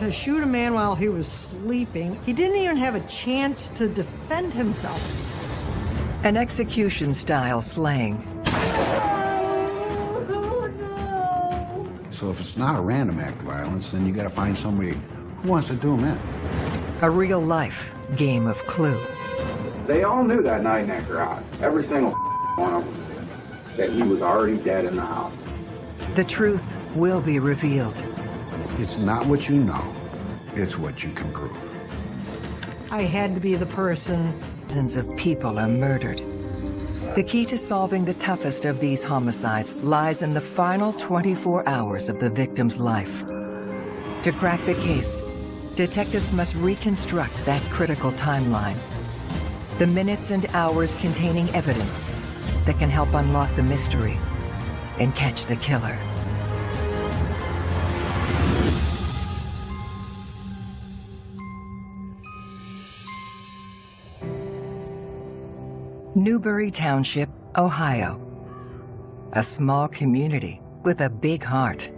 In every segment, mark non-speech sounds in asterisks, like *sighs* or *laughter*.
To shoot a man while he was sleeping, he didn't even have a chance to defend himself. An execution-style slaying. So if it's not a random act of violence, then you got to find somebody who wants to do them in. A real-life game of clue. They all knew that night in that garage, every single one of them, that he was already dead in the house. The truth will be revealed. It's not what you know, it's what you can prove. I had to be the person. Dozens of people are murdered. The key to solving the toughest of these homicides lies in the final 24 hours of the victim's life. To crack the case, detectives must reconstruct that critical timeline. The minutes and hours containing evidence that can help unlock the mystery and catch the killer. Newbury Township, Ohio. A small community with a big heart.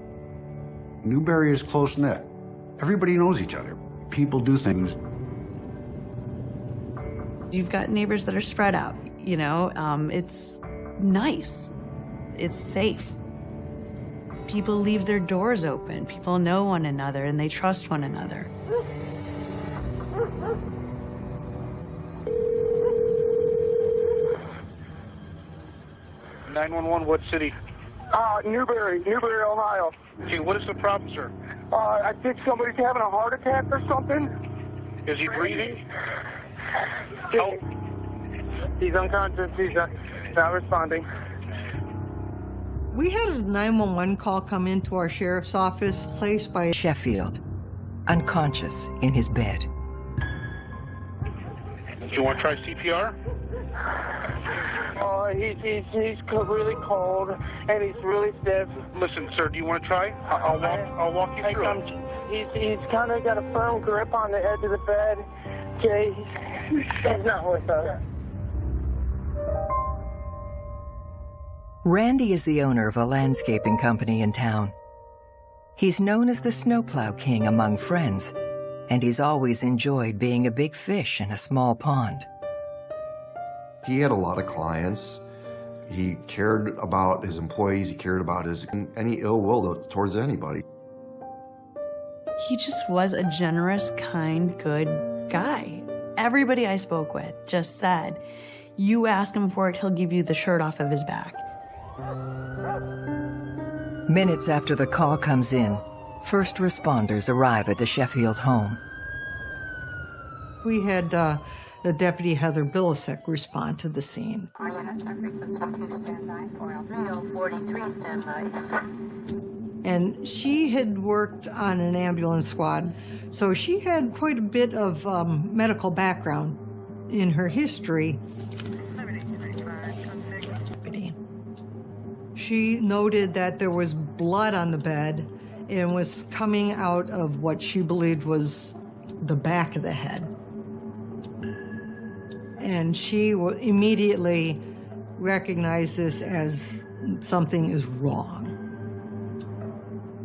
Newbury is close-knit. Everybody knows each other. People do things. You've got neighbors that are spread out, you know, um, it's nice. It's safe. People leave their doors open. People know one another and they trust one another. 911, what city? Uh, Newbury, Newbury, Ohio. Okay, what is the problem, sir? Uh, I think somebody's having a heart attack or something. Is he breathing? Help. He's unconscious. He's uh, not responding. We had a 911 call come into our sheriff's office placed by Sheffield, unconscious in his bed. Do you want to try CPR? Uh, he's, he's, he's really cold and he's really stiff. Listen, sir, do you want to try? I'll, I'll walk. I'll walk you through. I'm, he's he's kind of got a firm grip on the edge of the bed. Okay, he's, he's not with us. Randy is the owner of a landscaping company in town. He's known as the snowplow king among friends, and he's always enjoyed being a big fish in a small pond. He had a lot of clients. He cared about his employees. He cared about his any ill will towards anybody. He just was a generous, kind, good guy. Everybody I spoke with just said, you ask him for it, he'll give you the shirt off of his back. Minutes after the call comes in, first responders arrive at the Sheffield home. We had uh, the deputy Heather Bilasek respond to the scene. And she had worked on an ambulance squad, so she had quite a bit of um, medical background in her history. She noted that there was blood on the bed and was coming out of what she believed was the back of the head and she immediately recognized this as something is wrong.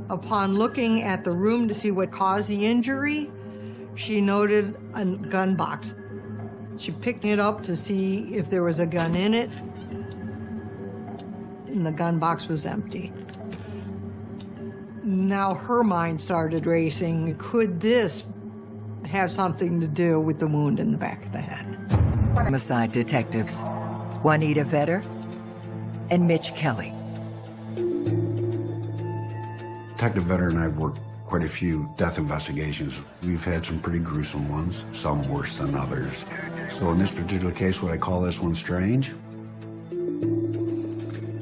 Upon looking at the room to see what caused the injury, she noted a gun box. She picked it up to see if there was a gun in it, and the gun box was empty. Now her mind started racing. Could this have something to do with the wound in the back of the head? Homicide detectives, Juanita Vetter and Mitch Kelly. Detective Vetter and I have worked quite a few death investigations. We've had some pretty gruesome ones, some worse than others. So in this particular case, would I call this one strange?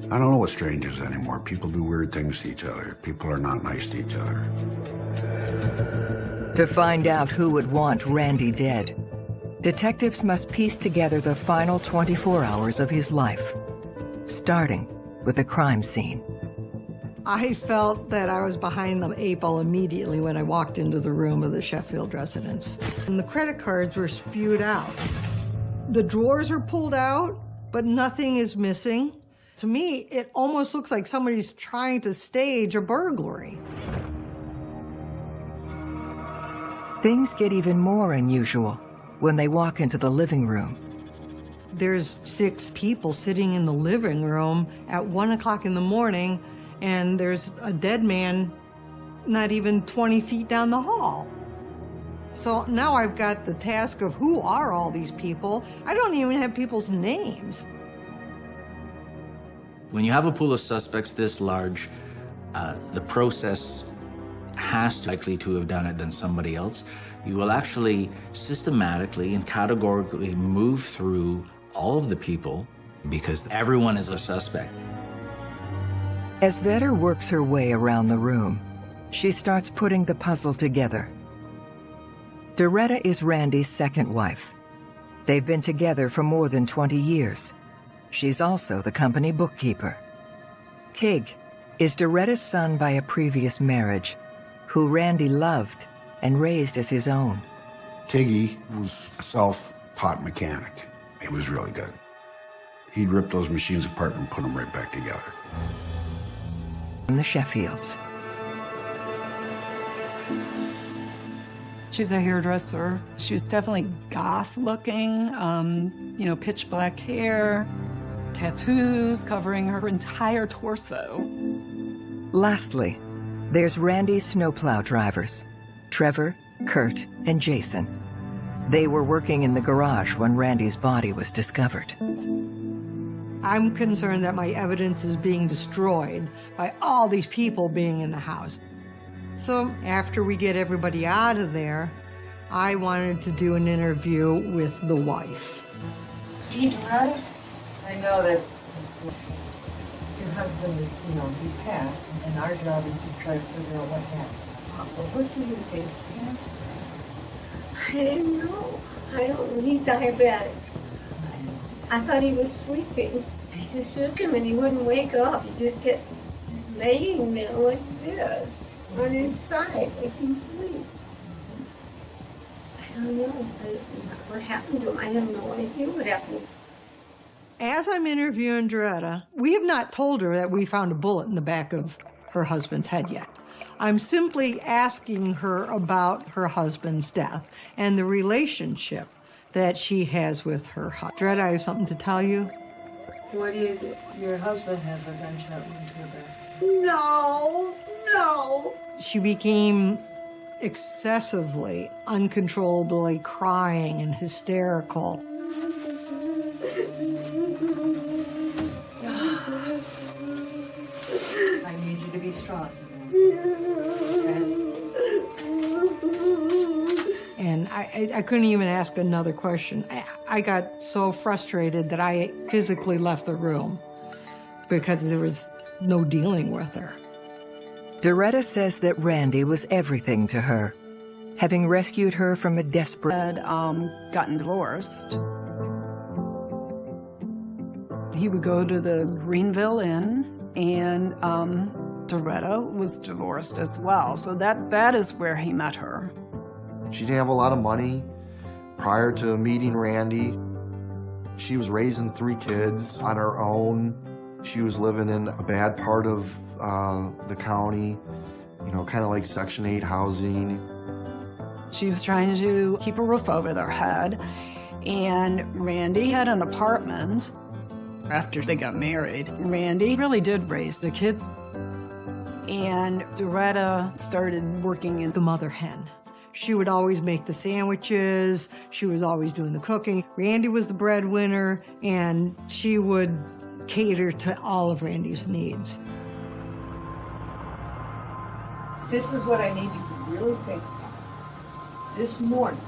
I don't know what strange is anymore. People do weird things to each other. People are not nice to each other. To find out who would want Randy dead, detectives must piece together the final 24 hours of his life, starting with the crime scene. I felt that I was behind the eight ball immediately when I walked into the room of the Sheffield residence. And the credit cards were spewed out. The drawers are pulled out, but nothing is missing. To me, it almost looks like somebody's trying to stage a burglary. Things get even more unusual when they walk into the living room. There's six people sitting in the living room at one o'clock in the morning, and there's a dead man not even 20 feet down the hall. So now I've got the task of who are all these people? I don't even have people's names. When you have a pool of suspects this large, uh, the process has to likely to have done it than somebody else. You will actually systematically and categorically move through all of the people because everyone is a suspect. As Vetter works her way around the room, she starts putting the puzzle together. Doretta is Randy's second wife. They've been together for more than 20 years. She's also the company bookkeeper. Tig is Doretta's son by a previous marriage, who Randy loved and raised as his own. Tiggy was a self-taught mechanic. He was really good. He'd rip those machines apart and put them right back together. In the Sheffields. She's a hairdresser. She was definitely goth looking, um, you know, pitch black hair, tattoos covering her entire torso. Lastly, there's Randy's snowplow drivers, Trevor, Kurt, and Jason. They were working in the garage when Randy's body was discovered. I'm concerned that my evidence is being destroyed by all these people being in the house. So after we get everybody out of there, I wanted to do an interview with the wife. Pete, right? I know that your husband is, you know, he's passed, and our job is to try to figure out what happened. What do you think? I didn't know. I don't. He's diabetic. I thought he was sleeping. I just shook him and he wouldn't wake up. He just kept just laying there like this on his side like he sleeps. I don't know what happened to him. I have no idea what happened. As I'm interviewing Doretta, we have not told her that we found a bullet in the back of her husband's head yet. I'm simply asking her about her husband's death and the relationship that she has with her husband. Doretta, I have something to tell you. What is it? Your husband has a gunshot wound to the back. No, no. She became excessively, uncontrollably crying and hysterical. I need you to be strong. And I, I, I couldn't even ask another question. I, I got so frustrated that I physically left the room because there was no dealing with her. Doretta says that Randy was everything to her, having rescued her from a desperate... Had um, gotten divorced. He would go to the Greenville Inn, and um, Doretta was divorced as well. So that, that is where he met her. She didn't have a lot of money prior to meeting Randy. She was raising three kids on her own. She was living in a bad part of uh, the county, you know, kind of like Section 8 housing. She was trying to keep a roof over their head, and Randy had an apartment after they got married. Randy really did raise the kids. And Doretta started working in the mother hen. She would always make the sandwiches. She was always doing the cooking. Randy was the breadwinner, and she would cater to all of Randy's needs. This is what I need you to really think about. This morning,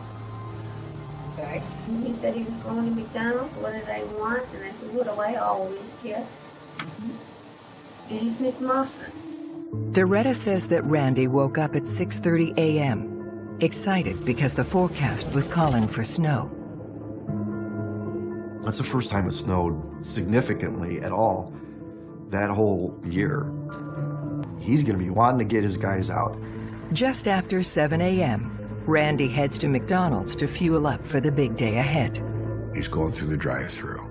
okay? He said he was going to McDonald's. What did I want? And I said, what do I always get? Mm-hmm. Egg McMuffin. Doretta says that Randy woke up at 6.30 a.m., excited because the forecast was calling for snow. That's the first time it snowed significantly at all that whole year. He's going to be wanting to get his guys out. Just after 7 a.m., Randy heads to McDonald's to fuel up for the big day ahead. He's going through the drive-through.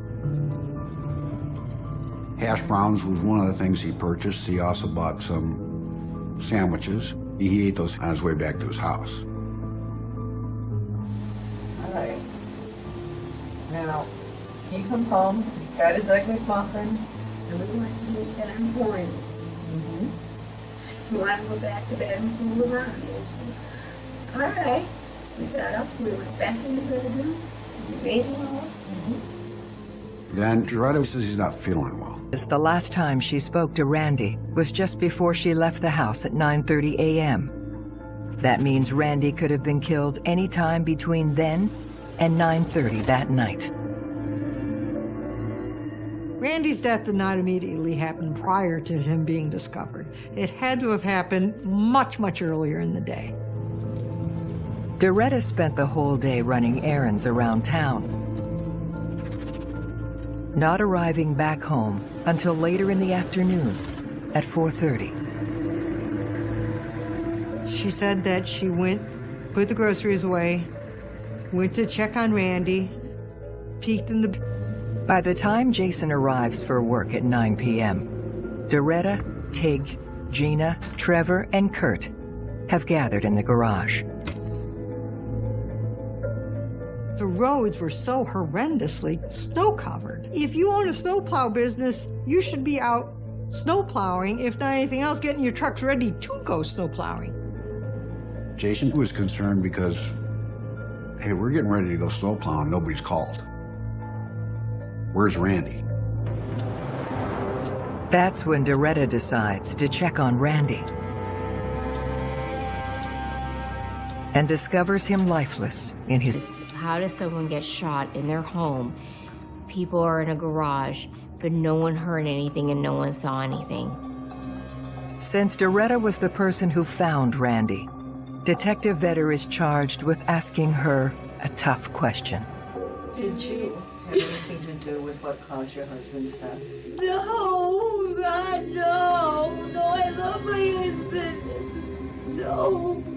Hash browns was one of the things he purchased. He also bought some sandwiches. He ate those on his way back to his house. All right. Now, he comes home, he's got his Egg McMuffin, and look like he's got him pouring. Mm-hmm. You want to go back to bed and fool around. All right. We got up, we went back in the bedroom, we made it all. Mm -hmm. Then Doretta says he's not feeling well. The last time she spoke to Randy was just before she left the house at 9.30 a.m. That means Randy could have been killed any time between then and 9.30 that night. Randy's death did not immediately happen prior to him being discovered. It had to have happened much, much earlier in the day. Doretta spent the whole day running errands around town, not arriving back home until later in the afternoon at 4.30. She said that she went, put the groceries away, went to check on Randy, peeked in the... By the time Jason arrives for work at 9 p.m., Doretta, Tig, Gina, Trevor, and Kurt have gathered in the garage. The roads were so horrendously snow-covered. If you own a snowplow business, you should be out snowplowing, if not anything else, getting your trucks ready to go snowplowing. Jason was concerned because, hey, we're getting ready to go snowplowing, nobody's called. Where's Randy? That's when Doretta decides to check on Randy and discovers him lifeless in his... How does someone get shot in their home? People are in a garage, but no one heard anything and no one saw anything. Since Doretta was the person who found Randy, Detective Vetter is charged with asking her a tough question. Did you have anything to do with what caused your husband's death? No, God, no. No, I love my husband. No.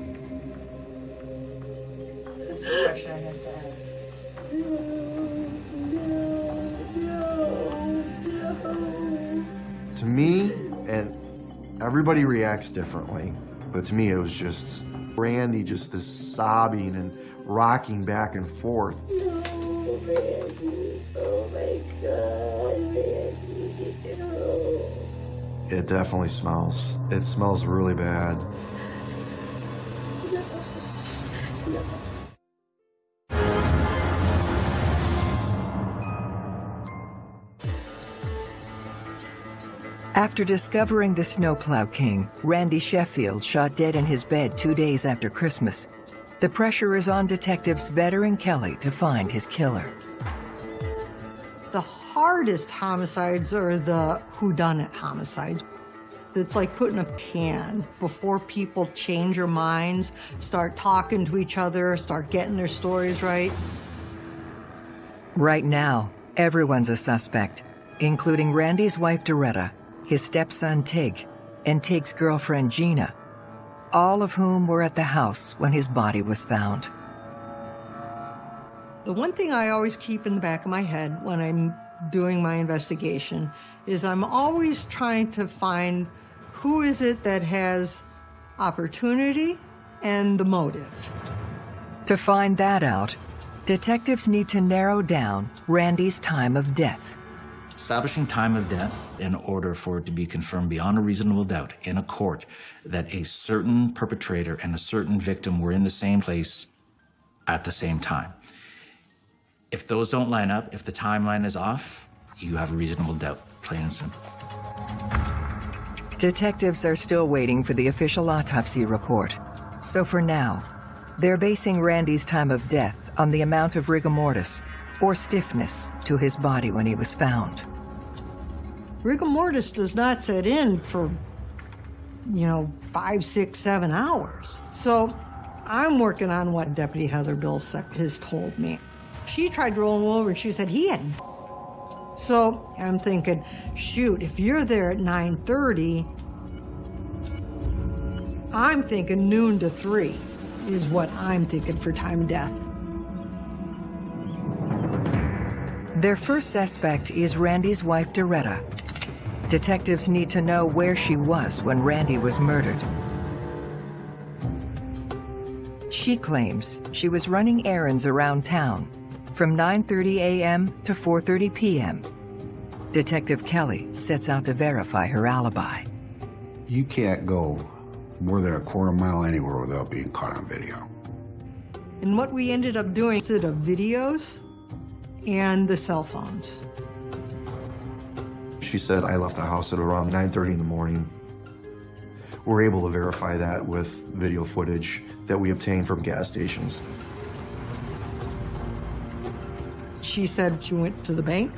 To me, and everybody reacts differently, but to me it was just Randy just this sobbing and rocking back and forth. No, Randy. Oh my God, Randy. No. It definitely smells. It smells really bad. After discovering the Snowplow King, Randy Sheffield, shot dead in his bed two days after Christmas, the pressure is on detectives Vetter and Kelly to find his killer. The hardest homicides are the whodunit homicides. It's like putting a pan before people change their minds, start talking to each other, start getting their stories right. Right now, everyone's a suspect, including Randy's wife Doretta, his stepson Tig, and Tig's girlfriend Gina, all of whom were at the house when his body was found. The one thing I always keep in the back of my head when I'm doing my investigation is I'm always trying to find who is it that has opportunity and the motive. To find that out, detectives need to narrow down Randy's time of death. Establishing time of death in order for it to be confirmed beyond a reasonable doubt in a court that a certain perpetrator and a certain victim were in the same place at the same time. If those don't line up, if the timeline is off, you have a reasonable doubt, plain and simple. Detectives are still waiting for the official autopsy report. So for now, they're basing Randy's time of death on the amount of rigor mortis, or stiffness, to his body when he was found. Rigor mortis does not set in for, you know, five, six, seven hours. So I'm working on what Deputy Heather Bilsek has told me. She tried to roll him over, she said he had so I'm thinking, shoot, if you're there at 9.30, I'm thinking noon to 3 is what I'm thinking for time death. Their first suspect is Randy's wife, Doretta. Detectives need to know where she was when Randy was murdered. She claims she was running errands around town From 9.30 a.m. to 4.30 p.m., Detective Kelly sets out to verify her alibi. You can't go more than a quarter mile anywhere without being caught on video. And what we ended up doing is the videos and the cell phones. She said, I left the house at around 9.30 in the morning. We're able to verify that with video footage that we obtained from gas stations. She said she went to the bank.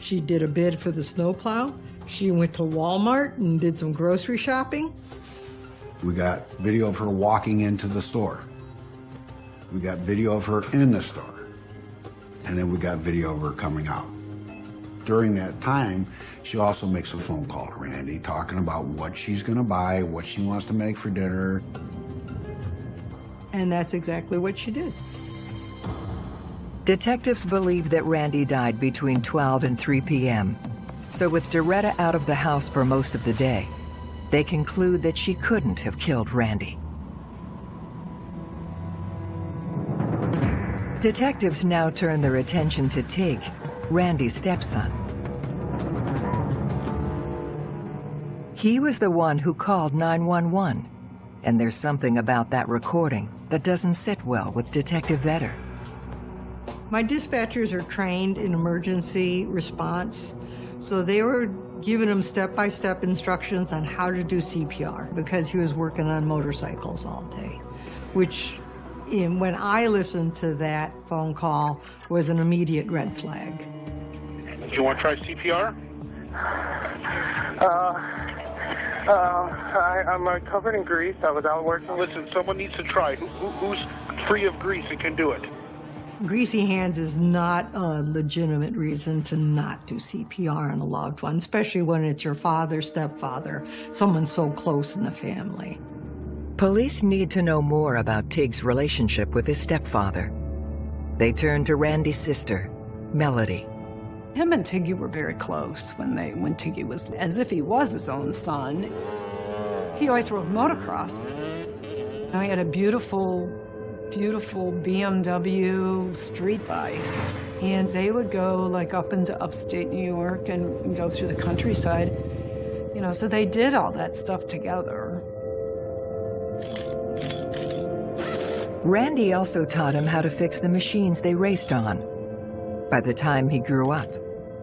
She did a bid for the snowplow. She went to Walmart and did some grocery shopping. We got video of her walking into the store. We got video of her in the store. And then we got video of her coming out. During that time, she also makes a phone call to Randy talking about what she's going to buy, what she wants to make for dinner. And that's exactly what she did. Detectives believe that Randy died between 12 and 3 p.m. So with Doretta out of the house for most of the day, they conclude that she couldn't have killed Randy. Detectives now turn their attention to Tig, Randy's stepson. He was the one who called 911, and there's something about that recording that doesn't sit well with Detective Vetter. My dispatchers are trained in emergency response, so they were giving him step-by-step instructions on how to do CPR because he was working on motorcycles all day, which in, when I listened to that phone call was an immediate red flag. Do you want to try CPR? Uh, uh, I, I'm uh, covered in grease. I was out working. Listen, someone needs to try. Who, who, who's free of grease and can do it? Greasy hands is not a legitimate reason to not do CPR on a loved one, especially when it's your father, stepfather, someone so close in the family. Police need to know more about Tig's relationship with his stepfather. They turn to Randy's sister, Melody. Him and Tiggy were very close when they when Tiggy was as if he was his own son. He always rode motocross. You he had a beautiful, beautiful BMW street bike. And they would go like up into upstate New York and go through the countryside. You know, so they did all that stuff together. Randy also taught him how to fix the machines they raced on. By the time he grew up,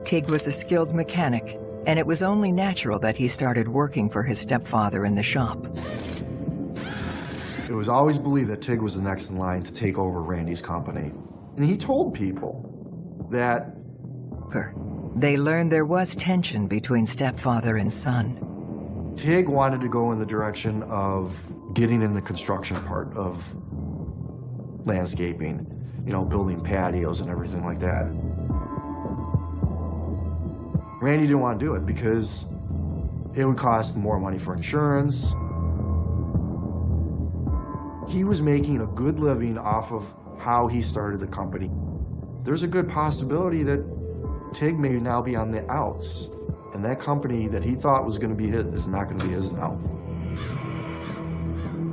Tig was a skilled mechanic, and it was only natural that he started working for his stepfather in the shop. It was always believed that Tig was the next in line to take over Randy's company. And he told people that... They learned there was tension between stepfather and son. Tig wanted to go in the direction of getting in the construction part of landscaping, you know, building patios and everything like that. Randy didn't want to do it because it would cost more money for insurance. He was making a good living off of how he started the company. There's a good possibility that Tig may now be on the outs, and that company that he thought was going to be his is not going to be his now.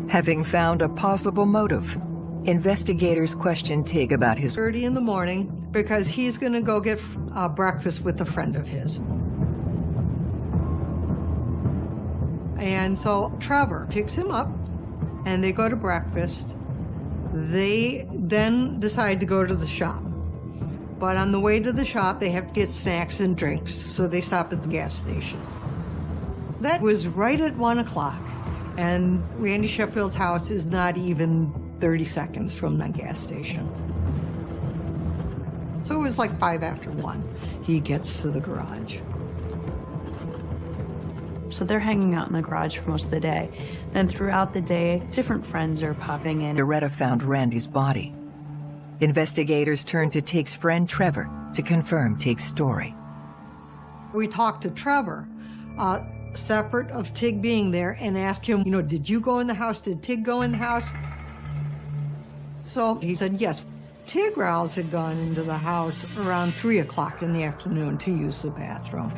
Having found a possible motive, investigators question Tig about his 30 in the morning because he's going to go get uh, breakfast with a friend of his. And so Trevor picks him up and they go to breakfast. They then decide to go to the shop. But on the way to the shop, they have to get snacks and drinks, so they stop at the gas station. That was right at one o'clock, and Randy Sheffield's house is not even 30 seconds from the gas station. So it was like five after one. He gets to the garage. So they're hanging out in the garage for most of the day. Then throughout the day, different friends are popping in. Doretta found Randy's body. Investigators turned to Tig's friend Trevor to confirm Tig's story. We talked to Trevor, uh, separate of Tig being there, and asked him, you know, did you go in the house? Did Tig go in the house? So he said, yes. Tig Rouse had gone into the house around 3 o'clock in the afternoon to use the bathroom.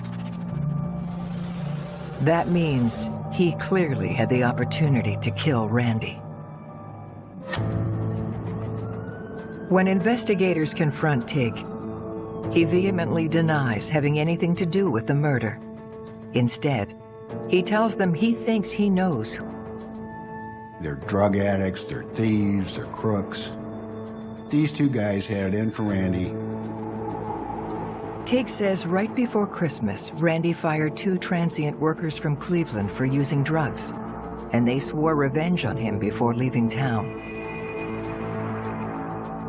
That means he clearly had the opportunity to kill Randy. When investigators confront Tig, he vehemently denies having anything to do with the murder. Instead, he tells them he thinks he knows. They're drug addicts, they're thieves, they're crooks. These two guys had it in for Randy. Tig says right before Christmas, Randy fired two transient workers from Cleveland for using drugs, and they swore revenge on him before leaving town.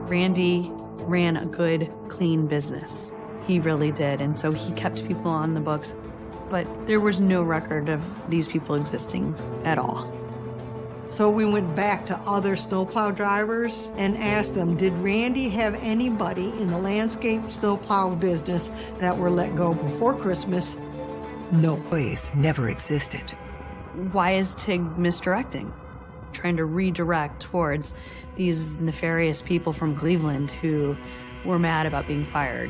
Randy ran a good, clean business. He really did, and so he kept people on the books. But there was no record of these people existing at all. So we went back to other snowplow drivers and asked them, did Randy have anybody in the landscape snowplow business that were let go before Christmas? No. Place never existed. Why is Tig misdirecting? Trying to redirect towards these nefarious people from Cleveland who were mad about being fired.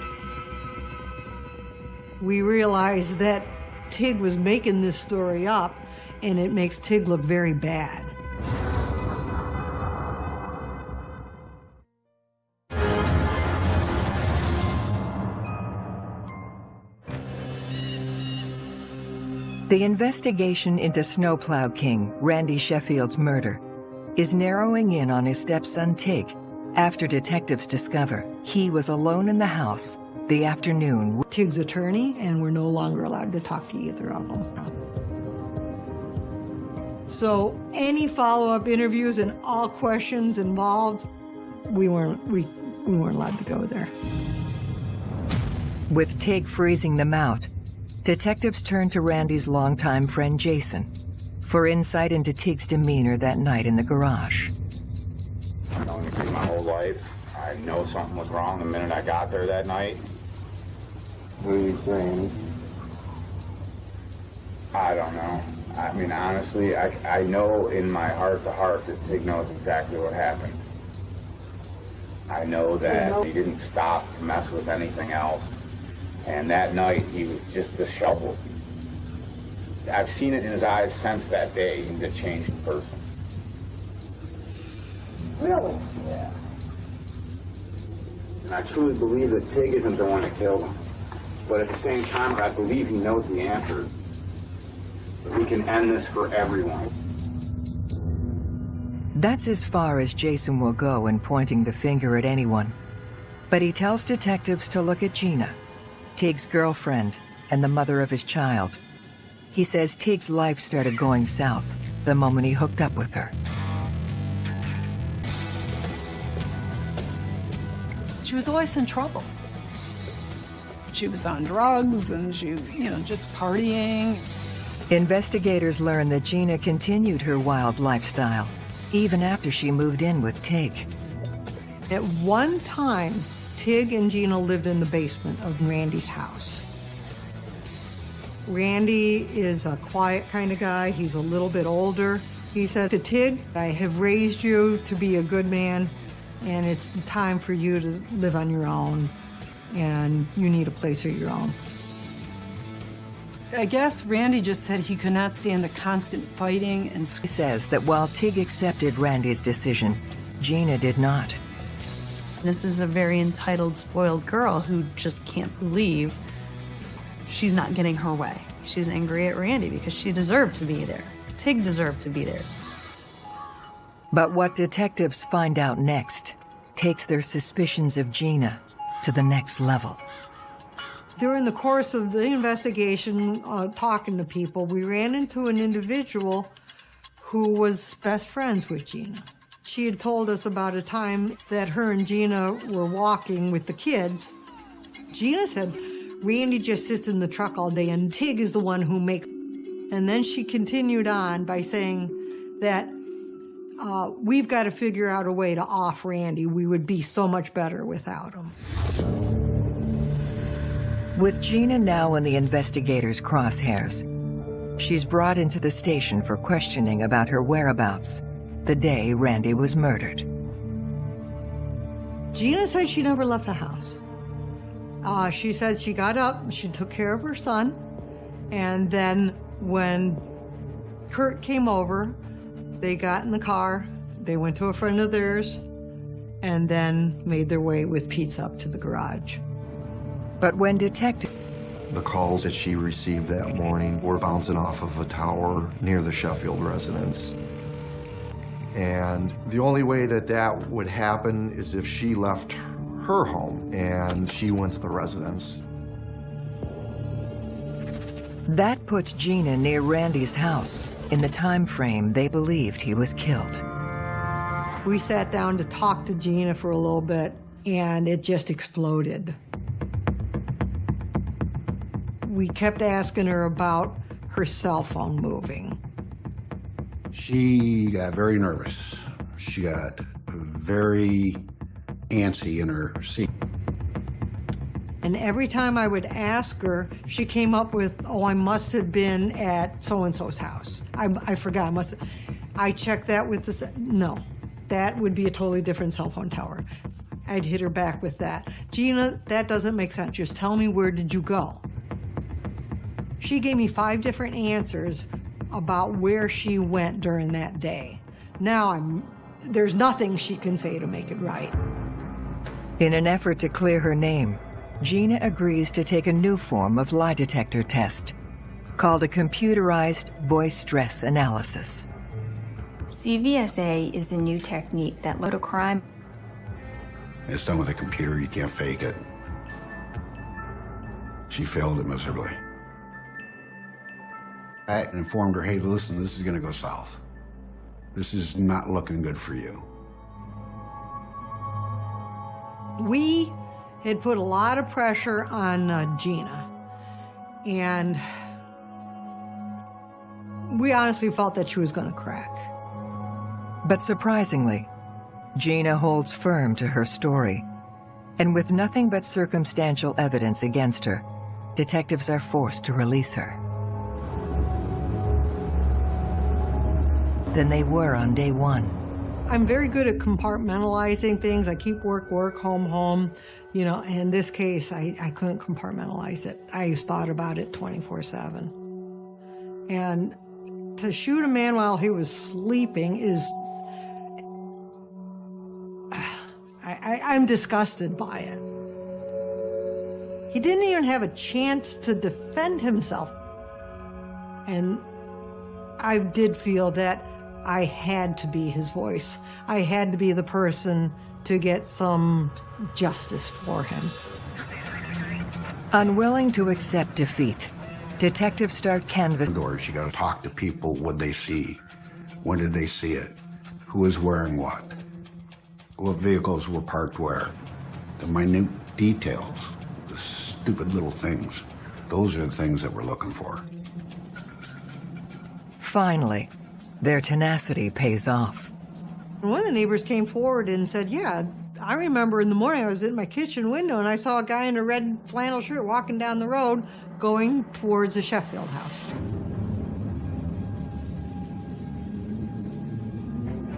We realized that Tig was making this story up and it makes Tig look very bad. The investigation into Snowplow King, Randy Sheffield's murder, is narrowing in on his stepson Tig after detectives discover he was alone in the house the afternoon. Tig's attorney, and we're no longer allowed to talk to either of them. So any follow-up interviews and all questions involved, we weren't we, we weren't allowed to go there. With Tig freezing them out, detectives turned to Randy's longtime friend Jason for insight into Teague's demeanor that night in the garage. I've known Tig my whole life. I know something was wrong the minute I got there that night. What are you saying? I don't know. I mean, honestly, I, I know in my heart to heart that Tig knows exactly what happened. I know that he didn't stop to mess with anything else. And that night, he was just disheveled. I've seen it in his eyes since that day. He's a changed person. Really? Yeah. And I truly believe that Tig isn't the one that killed him. But at the same time, I believe he knows the answer. We can end this for everyone. That's as far as Jason will go in pointing the finger at anyone. But he tells detectives to look at Gina, Tig's girlfriend and the mother of his child. He says Tig's life started going south the moment he hooked up with her. She was always in trouble. She was on drugs and she, you know, just partying. Investigators learn that Gina continued her wild lifestyle, even after she moved in with Tig. At one time, Tig and Gina lived in the basement of Randy's house. Randy is a quiet kind of guy. He's a little bit older. He said to Tig, I have raised you to be a good man, and it's time for you to live on your own, and you need a place of your own. I guess Randy just said he could not stand the constant fighting and He says that while Tig accepted Randy's decision, Gina did not. This is a very entitled, spoiled girl who just can't believe she's not getting her way. She's angry at Randy because she deserved to be there. Tig deserved to be there. But what detectives find out next takes their suspicions of Gina to the next level. During the course of the investigation, uh, talking to people, we ran into an individual who was best friends with Gina. She had told us about a time that her and Gina were walking with the kids. Gina said, Randy just sits in the truck all day and Tig is the one who makes. And then she continued on by saying that uh, we've got to figure out a way to off Randy. We would be so much better without him. With Gina now in the investigators' crosshairs, she's brought into the station for questioning about her whereabouts the day Randy was murdered. Gina said she never left the house. Uh, she said she got up, she took care of her son, and then when Kurt came over, they got in the car, they went to a friend of theirs, and then made their way with pizza up to the garage. But when detective The calls that she received that morning were bouncing off of a tower near the Sheffield residence. And the only way that that would happen is if she left her home and she went to the residence. That puts Gina near Randy's house in the time frame they believed he was killed. We sat down to talk to Gina for a little bit, and it just exploded. We kept asking her about her cell phone moving. She got very nervous. She got very antsy in her seat. And every time I would ask her, she came up with, oh, I must have been at so-and-so's house. I, I forgot, I must have. I checked that with the, no, that would be a totally different cell phone tower. I'd hit her back with that. Gina, that doesn't make sense. Just tell me where did you go? She gave me five different answers about where she went during that day. Now I'm, there's nothing she can say to make it right. In an effort to clear her name, Gina agrees to take a new form of lie detector test called a computerized voice stress analysis. CVSA is a new technique that load a crime. It's done with a computer, you can't fake it. She failed it miserably. I informed her, hey, listen, this is gonna go south. This is not looking good for you. We had put a lot of pressure on uh, Gina, and we honestly felt that she was going to crack. But surprisingly, Gina holds firm to her story. And with nothing but circumstantial evidence against her, detectives are forced to release her. Than they were on day one. I'm very good at compartmentalizing things. I keep work, work, home, home. You know, in this case, I, I couldn't compartmentalize it. I thought about it 24 7. And to shoot a man while he was sleeping is. *sighs* I, I, I'm disgusted by it. He didn't even have a chance to defend himself. And I did feel that I had to be his voice. I had to be the person to get some justice for him. Unwilling to accept defeat, detectives start canvassing. Doors, you gotta talk to people, what they see. When did they see it? Who was wearing what? What vehicles were parked where? The minute details, the stupid little things. Those are the things that we're looking for. Finally, their tenacity pays off. One of the neighbors came forward and said, yeah, I remember in the morning I was in my kitchen window and I saw a guy in a red flannel shirt walking down the road going towards the Sheffield house.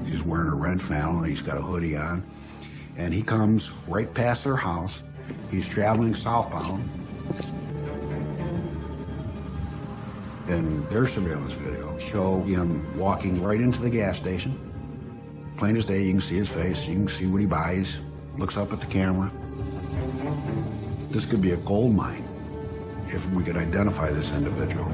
He's wearing a red flannel, he's got a hoodie on, and he comes right past their house. He's traveling southbound. And their surveillance video show him walking right into the gas station. Plain as day, you can see his face, you can see what he buys, looks up at the camera. This could be a gold mine if we could identify this individual.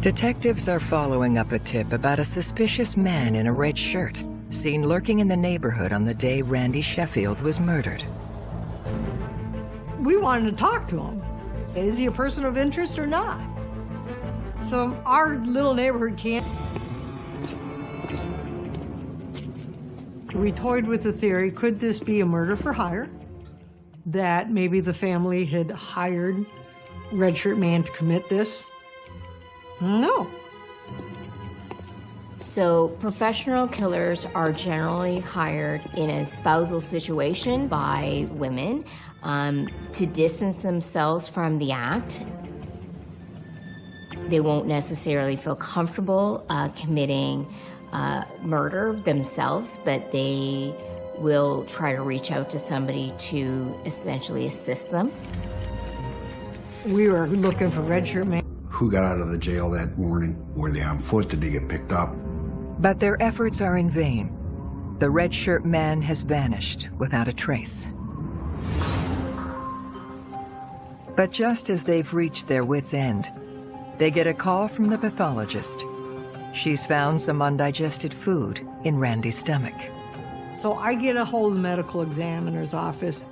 Detectives are following up a tip about a suspicious man in a red shirt seen lurking in the neighborhood on the day Randy Sheffield was murdered. We wanted to talk to him. Is he a person of interest or not? So our little neighborhood can't. We toyed with the theory, could this be a murder for hire? That maybe the family had hired Redshirt Man to commit this? No. So, professional killers are generally hired in a spousal situation by women um, to distance themselves from the act. They won't necessarily feel comfortable uh, committing uh, murder themselves, but they will try to reach out to somebody to essentially assist them. We were looking for Red Shirt Man. Who got out of the jail that morning? Were they on foot? Did they get picked up? But their efforts are in vain. The red shirt man has vanished without a trace. But just as they've reached their wits' end, they get a call from the pathologist. She's found some undigested food in Randy's stomach. So I get a hold of the medical examiner's office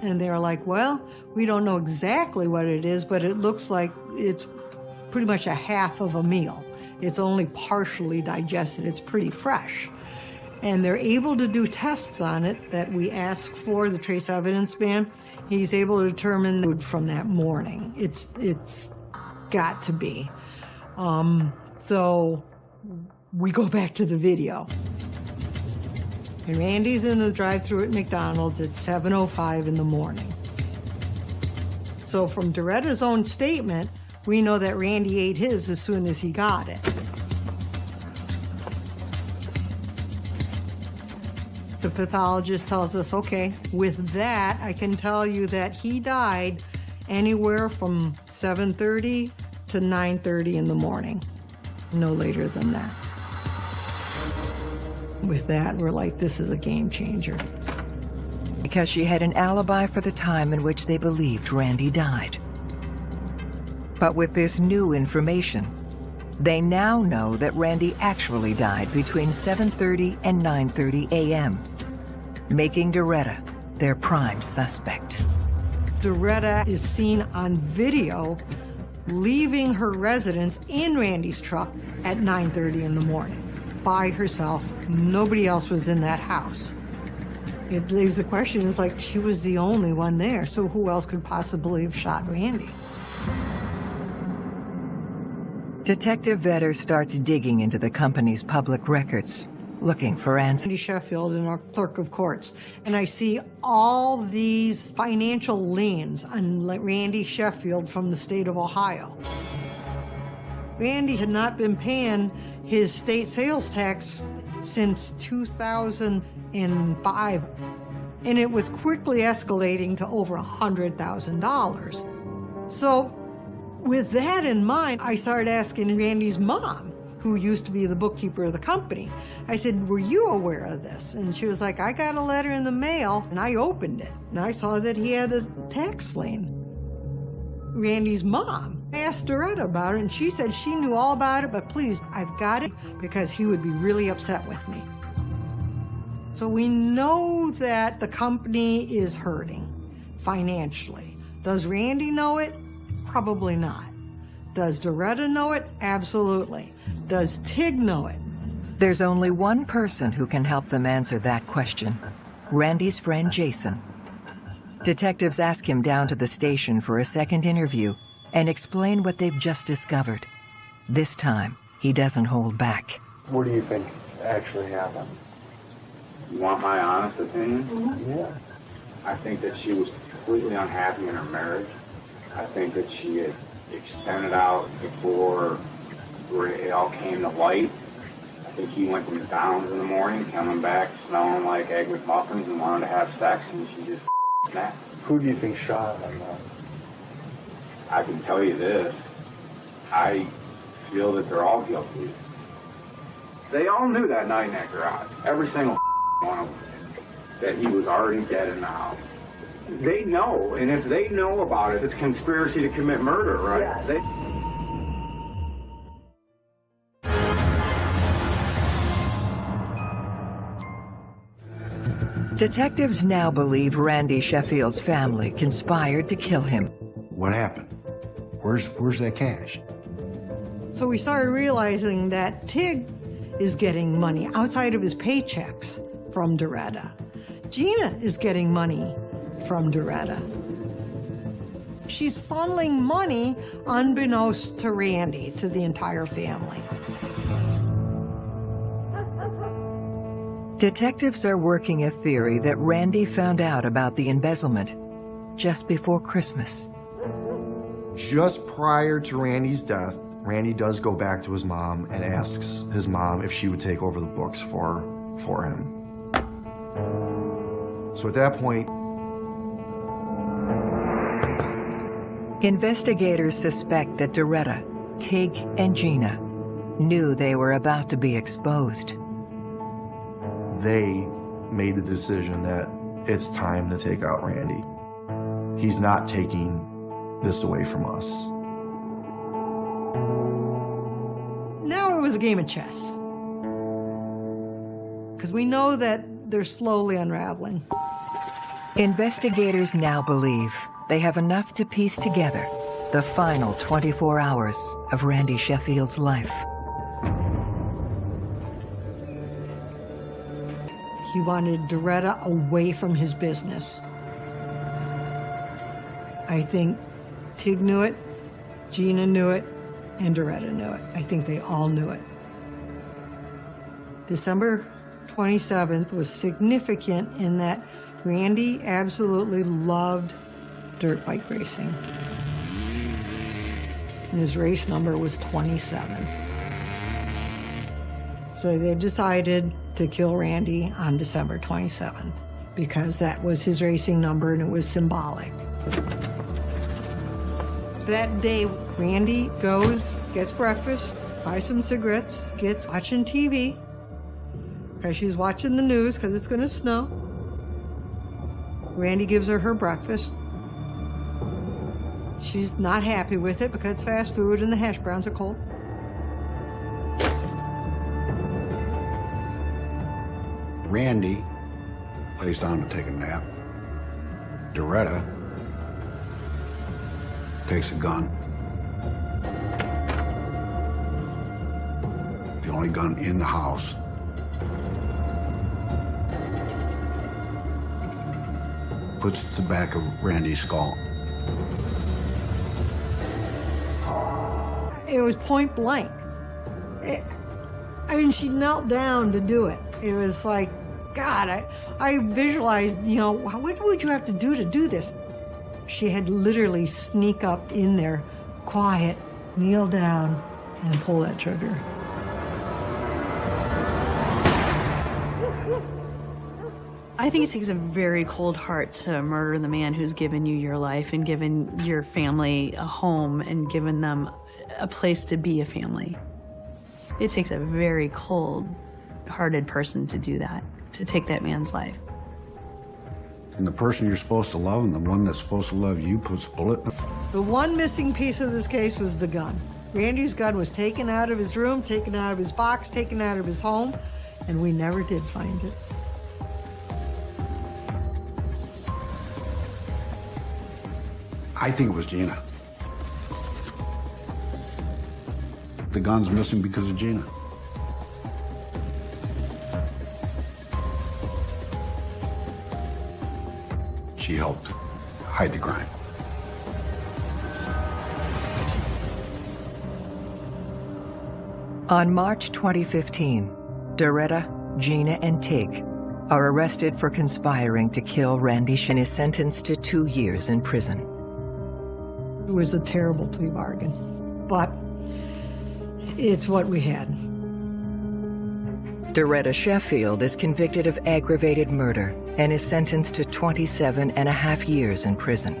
and they're like, well, we don't know exactly what it is, but it looks like it's pretty much a half of a meal. It's only partially digested. It's pretty fresh. And they're able to do tests on it that we ask for, the trace evidence man. He's able to determine food from that morning. It's, it's got to be. Um, so we go back to the video. And Randy's in the drive-through at McDonald's at 7.05 in the morning. So from Doretta's own statement, we know that Randy ate his as soon as he got it. The pathologist tells us, okay, with that, I can tell you that he died anywhere from 7.30 to 9.30 in the morning, no later than that. With that, we're like, this is a game changer. Because she had an alibi for the time in which they believed Randy died. But with this new information, they now know that Randy actually died between 7.30 and 9.30 a.m., making Doretta their prime suspect. Doretta is seen on video leaving her residence in Randy's truck at 9.30 in the morning by herself. Nobody else was in that house. It leaves the question, it's like she was the only one there, so who else could possibly have shot Randy? Detective Vetter starts digging into the company's public records, looking for answers. Randy Sheffield and our clerk of courts, and I see all these financial liens on Randy Sheffield from the state of Ohio. Randy had not been paying his state sales tax since 2005, and it was quickly escalating to over $100,000. So with that in mind, I started asking Randy's mom, who used to be the bookkeeper of the company. I said, were you aware of this? And she was like, I got a letter in the mail, and I opened it, and I saw that he had a tax lien. Randy's mom. I asked Doretta about it, and she said she knew all about it, but please, I've got it because he would be really upset with me. So we know that the company is hurting financially. Does Randy know it? Probably not. Does Doretta know it? Absolutely. Does Tig know it? There's only one person who can help them answer that question. Randy's friend Jason. Detectives ask him down to the station for a second interview and explain what they've just discovered. This time, he doesn't hold back. What do you think actually happened? You want my honest opinion? Yeah. I think that she was completely unhappy in her marriage. I think that she had extended out before it all came to light. I think he went to McDonald's in the morning, coming back smelling like Egg McMuffins and wanted to have sex, and she just *laughs* snapped. Who do you think shot him? I can tell you this. I feel that they're all guilty. They all knew that night in that garage. Every single *laughs* one of them. That he was already dead in the house. They know, and if they know about it, it's conspiracy to commit murder, right? Yeah. They, Detectives now believe Randy Sheffield's family conspired to kill him. What happened? Where's, where's that cash? So we started realizing that Tig is getting money outside of his paychecks from Doretta. Gina is getting money from Doretta. She's funneling money unbeknownst to Randy, to the entire family. Detectives are working a theory that Randy found out about the embezzlement just before Christmas. Just prior to Randy's death, Randy does go back to his mom and asks his mom if she would take over the books for, for him. So at that point, Investigators suspect that Doretta, Tig and Gina knew they were about to be exposed. They made the decision that it's time to take out Randy. He's not taking this away from us. Now it was a game of chess. Because we know that they're slowly unraveling. Investigators now believe they have enough to piece together the final 24 hours of Randy Sheffield's life. He wanted Doretta away from his business. I think Tig knew it, Gina knew it, and Doretta knew it. I think they all knew it. December 27th was significant in that Randy absolutely loved dirt bike racing. And his race number was 27. So they decided to kill Randy on December 27th because that was his racing number and it was symbolic. That day, Randy goes, gets breakfast, buys some cigarettes, gets watching TV because she's watching the news because it's going to snow. Randy gives her her breakfast. She's not happy with it because it's fast food and the hash browns are cold. Randy lays down to take a nap. Doretta takes a gun. The only gun in the house. Puts it to the back of Randy's skull. It was point blank. It, I mean, she knelt down to do it. It was like, God, I, I visualized, you know, what would you have to do to do this? She had literally sneak up in there, quiet, kneel down, and pull that trigger. I think it takes a very cold heart to murder the man who's given you your life and given your family a home and given them a place to be a family. It takes a very cold hearted person to do that, to take that man's life. And the person you're supposed to love and the one that's supposed to love you puts a bullet in The one missing piece of this case was the gun. Randy's gun was taken out of his room, taken out of his box, taken out of his home, and we never did find it. I think it was Gina. The gun's missing because of Gina. She helped hide the crime. On March 2015, Doretta, Gina, and Tig are arrested for conspiring to kill Randy Shin is sentenced to two years in prison. It was a terrible plea bargain, but it's what we had. Doretta Sheffield is convicted of aggravated murder and is sentenced to 27 and a half years in prison.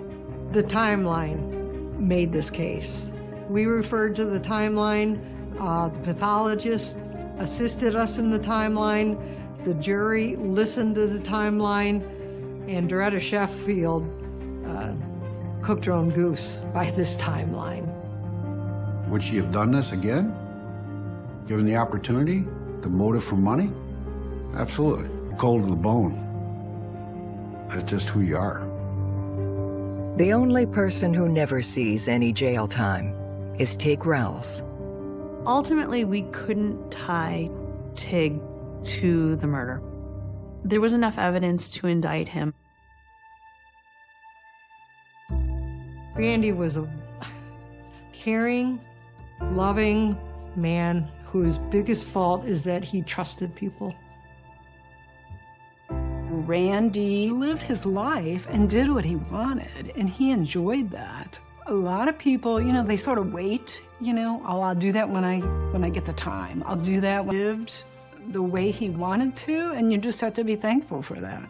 The timeline made this case. We referred to the timeline. Uh, the pathologist assisted us in the timeline. The jury listened to the timeline. And Doretta Sheffield cooked her own goose by this timeline. Would she have done this again? Given the opportunity? The motive for money? Absolutely. Cold to the bone. That's just who you are. The only person who never sees any jail time is Tig Rowles. Ultimately, we couldn't tie Tig to the murder. There was enough evidence to indict him. Randy was a caring, loving man whose biggest fault is that he trusted people. Randy lived his life and did what he wanted, and he enjoyed that. A lot of people, you know, they sort of wait, you know, oh, I'll do that when I when I get the time. I'll do that when lived the way he wanted to, and you just have to be thankful for that.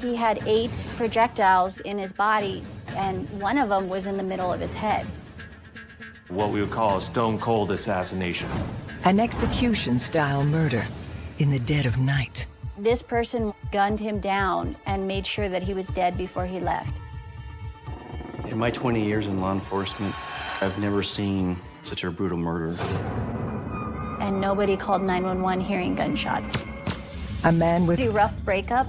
He had eight projectiles in his body, and one of them was in the middle of his head. What we would call a stone cold assassination. An execution-style murder in the dead of night. This person gunned him down and made sure that he was dead before he left. In my 20 years in law enforcement, I've never seen such a brutal murder. And nobody called 911 hearing gunshots. A man with Pretty rough breakup.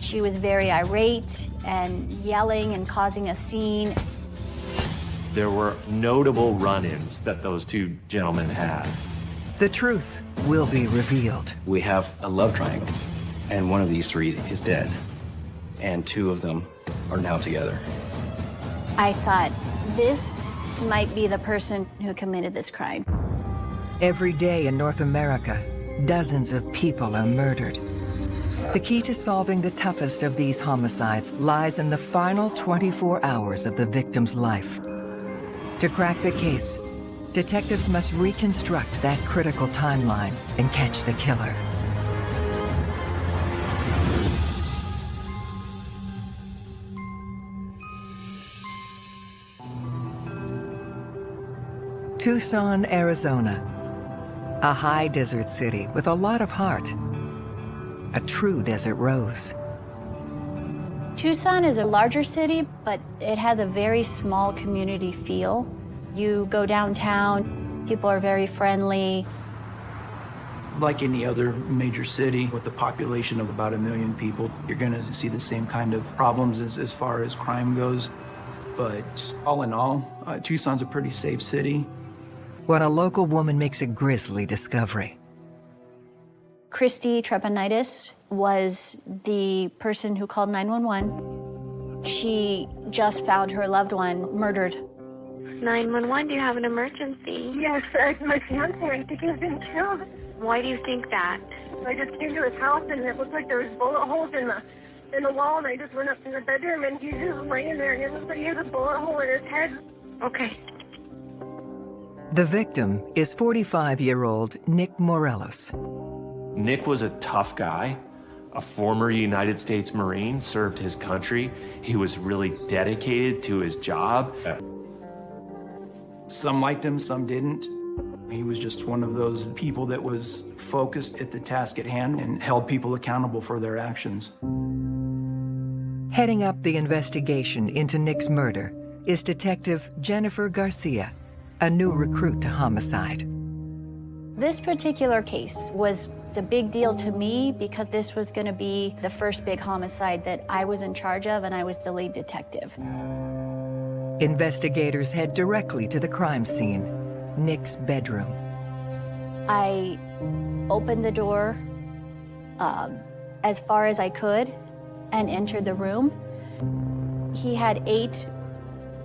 She was very irate and yelling and causing a scene. There were notable run-ins that those two gentlemen had. The truth will be revealed. We have a love triangle, and one of these three is dead, and two of them are now together. I thought, this might be the person who committed this crime. Every day in North America, dozens of people are murdered. The key to solving the toughest of these homicides lies in the final 24 hours of the victim's life. To crack the case, detectives must reconstruct that critical timeline and catch the killer. Tucson, Arizona. A high desert city with a lot of heart. A true desert rose. Tucson is a larger city, but it has a very small community feel. You go downtown, people are very friendly. Like any other major city with a population of about a million people, you're going to see the same kind of problems as, as far as crime goes. But all in all, uh, Tucson's a pretty safe city. When a local woman makes a grisly discovery. Christy Trepanitis was the person who called 911. She just found her loved one murdered. 911, do you have an emergency? Yes, uh, my fiance, I think he's been killed. Why do you think that? I just came to his house and it looked like there was bullet holes in the in the wall and I just went up to the bedroom and he's just laying there and it looks like he has a bullet hole in his head. Okay. The victim is 45-year-old Nick Morales. Nick was a tough guy, a former United States Marine, served his country. He was really dedicated to his job. Some liked him, some didn't. He was just one of those people that was focused at the task at hand and held people accountable for their actions. Heading up the investigation into Nick's murder is Detective Jennifer Garcia, a new recruit to homicide. This particular case was a big deal to me because this was going to be the first big homicide that I was in charge of and I was the lead detective. Investigators head directly to the crime scene, Nick's bedroom. I opened the door um, as far as I could and entered the room. He had eight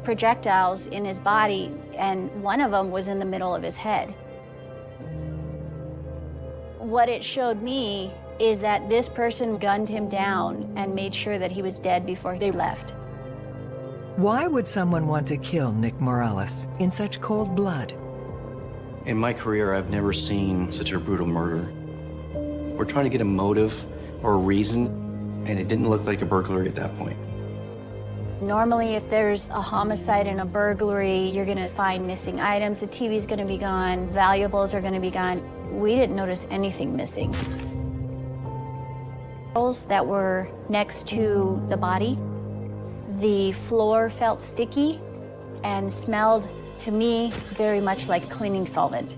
projectiles in his body, and one of them was in the middle of his head. What it showed me is that this person gunned him down and made sure that he was dead before they left. Why would someone want to kill Nick Morales in such cold blood? In my career, I've never seen such a brutal murder. We're trying to get a motive or a reason, and it didn't look like a burglary at that point. Normally, if there's a homicide and a burglary, you're gonna find missing items, the TV's gonna be gone, valuables are gonna be gone. We didn't notice anything missing. That were next to the body, the floor felt sticky and smelled to me very much like cleaning solvent.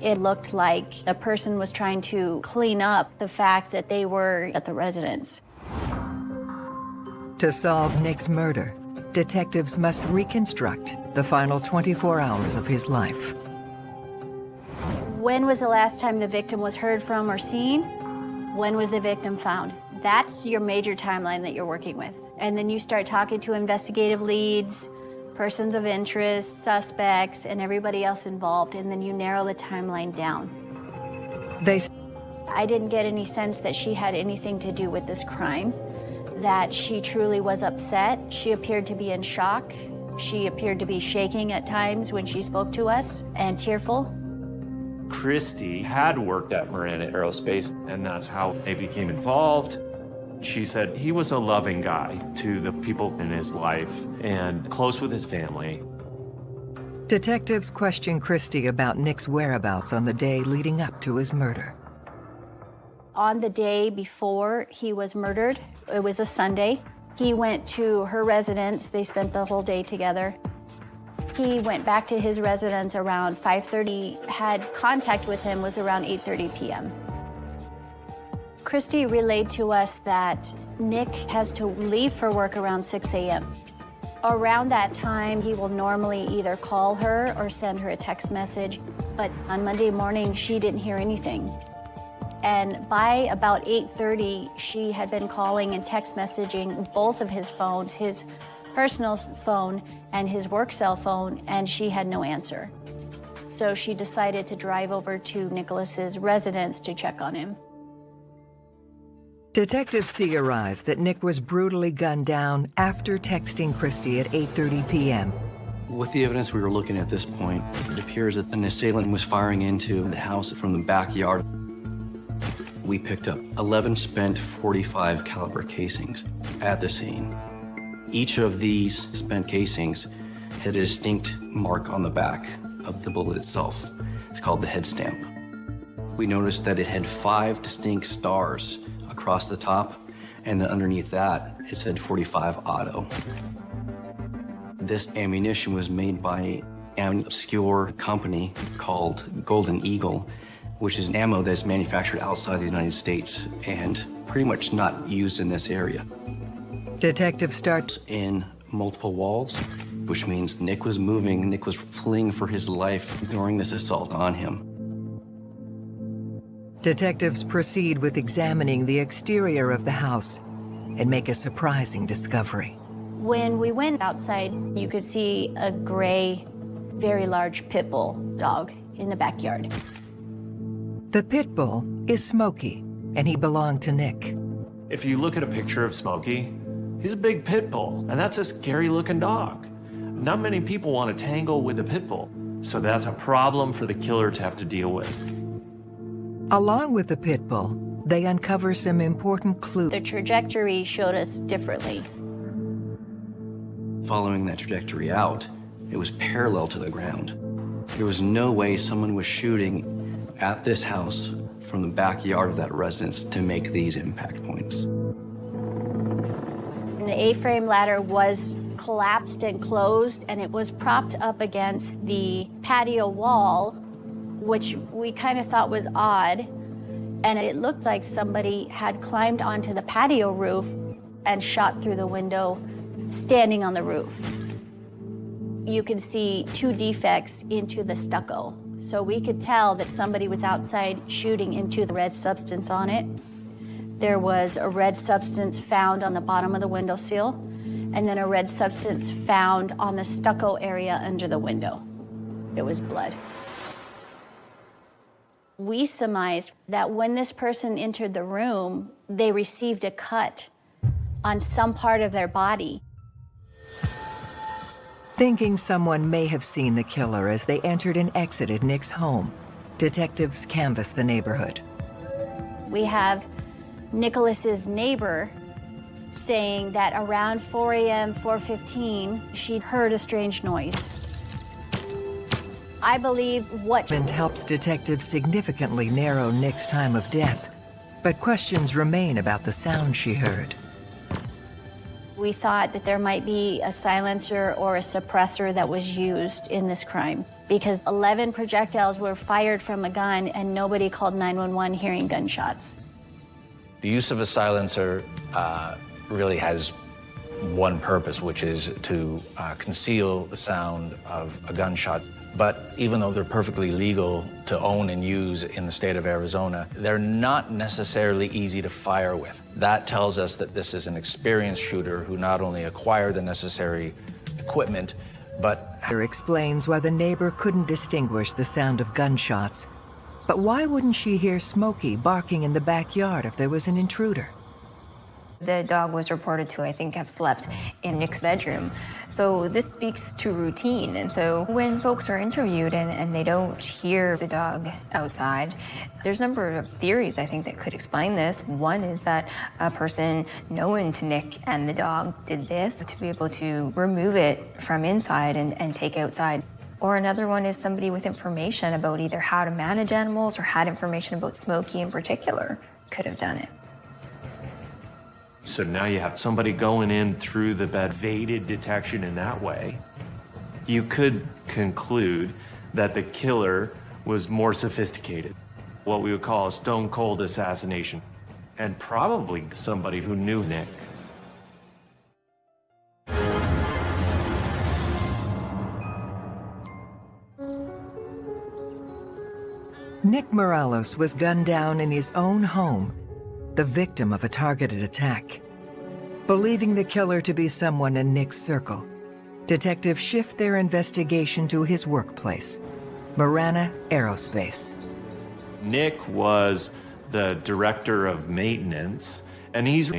It looked like a person was trying to clean up the fact that they were at the residence. To solve Nick's murder, detectives must reconstruct the final 24 hours of his life. When was the last time the victim was heard from or seen? When was the victim found? That's your major timeline that you're working with. And then you start talking to investigative leads, persons of interest, suspects, and everybody else involved, and then you narrow the timeline down. They I didn't get any sense that she had anything to do with this crime, that she truly was upset. She appeared to be in shock. She appeared to be shaking at times when she spoke to us and tearful. Christy had worked at Marana Aerospace, and that's how they became involved. She said he was a loving guy to the people in his life and close with his family. Detectives question Christie about Nick's whereabouts on the day leading up to his murder. On the day before he was murdered, it was a Sunday, he went to her residence. They spent the whole day together. He went back to his residence around 5.30, had contact with him was around 8.30 p.m. Christy relayed to us that Nick has to leave for work around 6 a.m. Around that time, he will normally either call her or send her a text message, but on Monday morning, she didn't hear anything. And by about 8.30, she had been calling and text messaging both of his phones, his personal phone and his work cell phone, and she had no answer. So she decided to drive over to Nicholas's residence to check on him. Detectives theorize that Nick was brutally gunned down after texting Christie at 8.30 p.m. With the evidence we were looking at this point, it appears that an assailant was firing into the house from the backyard. We picked up 11 spent 45 caliber casings at the scene. Each of these spent casings had a distinct mark on the back of the bullet itself. It's called the head stamp. We noticed that it had five distinct stars across the top, and then underneath that, it said 45 auto. This ammunition was made by an obscure company called Golden Eagle, which is ammo that's manufactured outside the United States and pretty much not used in this area. Detective starts in multiple walls, which means Nick was moving, Nick was fleeing for his life during this assault on him. Detectives proceed with examining the exterior of the house and make a surprising discovery. When we went outside, you could see a gray, very large pit bull dog in the backyard. The pit bull is Smokey, and he belonged to Nick. If you look at a picture of Smokey, he's a big pit bull, and that's a scary looking dog. Not many people want to tangle with a pit bull, so that's a problem for the killer to have to deal with. Along with the pit bull, they uncover some important clues. The trajectory showed us differently. Following that trajectory out, it was parallel to the ground. There was no way someone was shooting at this house from the backyard of that residence to make these impact points. The A-frame ladder was collapsed and closed, and it was propped up against the patio wall which we kind of thought was odd. And it looked like somebody had climbed onto the patio roof and shot through the window, standing on the roof. You could see two defects into the stucco. So we could tell that somebody was outside shooting into the red substance on it. There was a red substance found on the bottom of the window sill, and then a red substance found on the stucco area under the window. It was blood. We surmised that when this person entered the room, they received a cut on some part of their body. Thinking someone may have seen the killer as they entered and exited Nick's home, detectives canvassed the neighborhood. We have Nicholas's neighbor saying that around 4 a.m., 4.15, she heard a strange noise. I believe what... And helps detectives significantly narrow Nick's time of death. But questions remain about the sound she heard. We thought that there might be a silencer or a suppressor that was used in this crime because 11 projectiles were fired from a gun and nobody called 911 hearing gunshots. The use of a silencer uh, really has one purpose, which is to uh, conceal the sound of a gunshot. But even though they're perfectly legal to own and use in the state of Arizona, they're not necessarily easy to fire with. That tells us that this is an experienced shooter who not only acquired the necessary equipment, but... explains why the neighbor couldn't distinguish the sound of gunshots. But why wouldn't she hear Smokey barking in the backyard if there was an intruder? The dog was reported to, I think, have slept in Nick's bedroom. So this speaks to routine. And so when folks are interviewed and, and they don't hear the dog outside, there's a number of theories, I think, that could explain this. One is that a person known to Nick and the dog did this to be able to remove it from inside and, and take outside. Or another one is somebody with information about either how to manage animals or had information about Smokey in particular could have done it. So now you have somebody going in through the bed, evaded detection in that way. You could conclude that the killer was more sophisticated, what we would call a stone cold assassination, and probably somebody who knew Nick. Nick Morales was gunned down in his own home, the victim of a targeted attack. Believing the killer to be someone in Nick's circle, detectives shift their investigation to his workplace, Marana Aerospace. Nick was the director of maintenance, and he's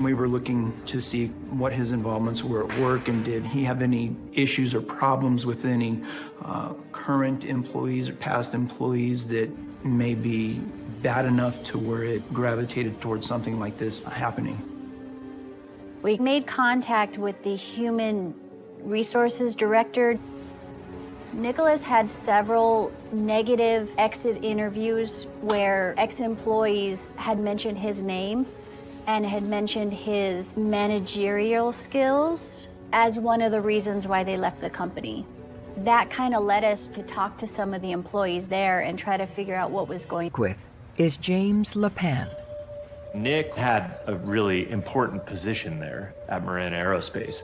We were looking to see what his involvements were at work and did he have any issues or problems with any uh, current employees or past employees that may be bad enough to where it gravitated towards something like this happening. We made contact with the human resources director. Nicholas had several negative exit interviews where ex-employees had mentioned his name and had mentioned his managerial skills as one of the reasons why they left the company. That kind of led us to talk to some of the employees there and try to figure out what was going With is James Lapan. Nick had a really important position there at Marana Aerospace.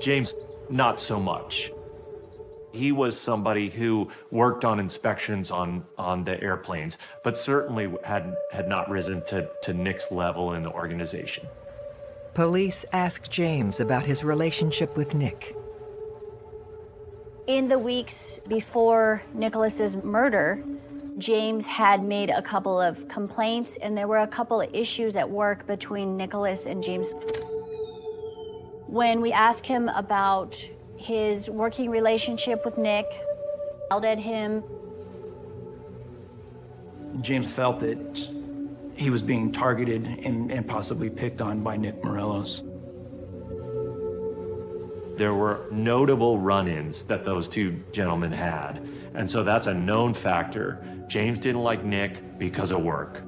James, not so much. He was somebody who worked on inspections on, on the airplanes, but certainly had, had not risen to, to Nick's level in the organization. Police ask James about his relationship with Nick. In the weeks before Nicholas's murder, James had made a couple of complaints and there were a couple of issues at work between Nicholas and James. When we asked him about his working relationship with Nick, yelled at him. James felt that he was being targeted and, and possibly picked on by Nick Morales. There were notable run-ins that those two gentlemen had, and so that's a known factor. James didn't like Nick because of work.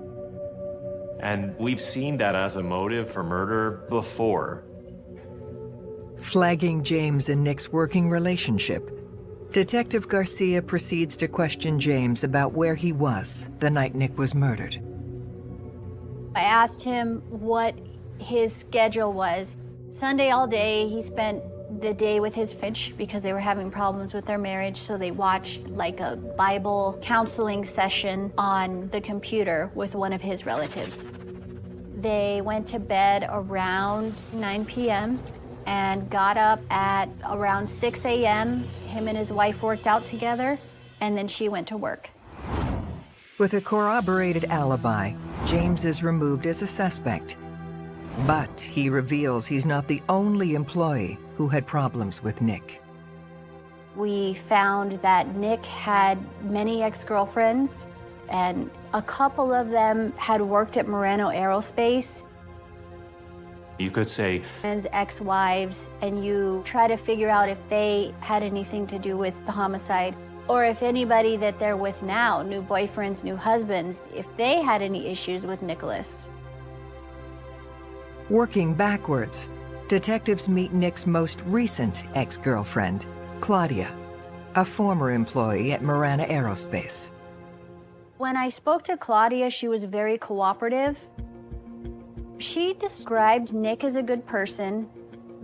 And we've seen that as a motive for murder before. Flagging James and Nick's working relationship, Detective Garcia proceeds to question James about where he was the night Nick was murdered. I asked him what his schedule was. Sunday all day, he spent the day with his Finch because they were having problems with their marriage, so they watched like a Bible counseling session on the computer with one of his relatives. They went to bed around 9 p.m. and got up at around 6 a.m. Him and his wife worked out together, and then she went to work. With a corroborated alibi, James is removed as a suspect. But he reveals he's not the only employee who had problems with Nick. We found that Nick had many ex-girlfriends, and a couple of them had worked at Marana Aerospace You could say and ex-wives, and you try to figure out if they had anything to do with the homicide, or if anybody that they're with now, new boyfriends, new husbands, if they had any issues with Nicholas. Working backwards, detectives meet Nick's most recent ex-girlfriend, Claudia, a former employee at Marana Aerospace. When I spoke to Claudia, she was very cooperative. She described Nick as a good person.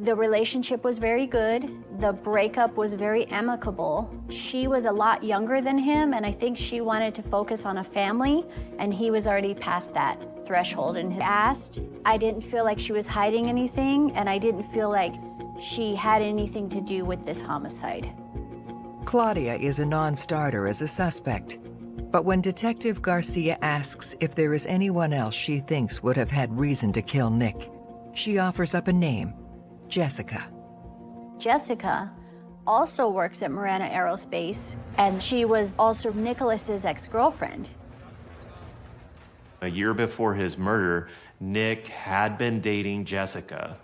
The relationship was very good. The breakup was very amicable. She was a lot younger than him, and I think she wanted to focus on a family, and he was already past that threshold and had asked. I didn't feel like she was hiding anything, and I didn't feel like she had anything to do with this homicide. Claudia is a non-starter as a suspect. But when Detective Garcia asks if there is anyone else she thinks would have had reason to kill Nick, she offers up a name, Jessica. Jessica also works at Marana Aerospace, and she was also Nicholas's ex-girlfriend. A year before his murder, Nick had been dating Jessica.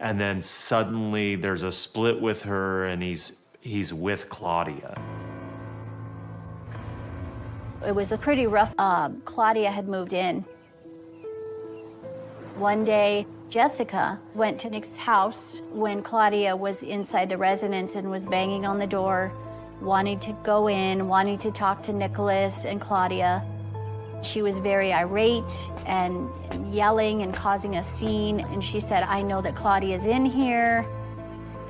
And then suddenly there's a split with her and he's he's with Claudia. It was a pretty rough. Um, Claudia had moved in. One day, Jessica went to Nick's house when Claudia was inside the residence and was banging on the door, wanting to go in, wanting to talk to Nicholas and Claudia. She was very irate and yelling and causing a scene, and she said, I know that Claudia's in here.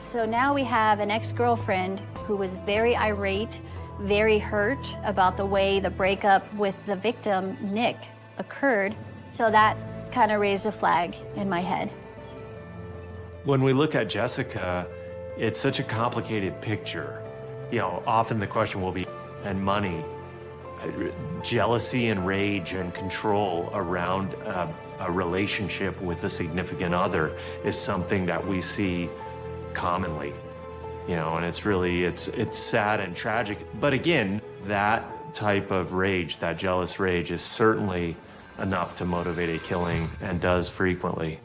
So now we have an ex-girlfriend who was very irate, very hurt about the way the breakup with the victim, Nick, occurred. So that kind of raised a flag in my head. When we look at Jessica, it's such a complicated picture. You know, often the question will be, and money, jealousy and rage and control around a, a relationship with a significant other is something that we see commonly you know and it's really it's it's sad and tragic but again that type of rage that jealous rage is certainly enough to motivate a killing and does frequently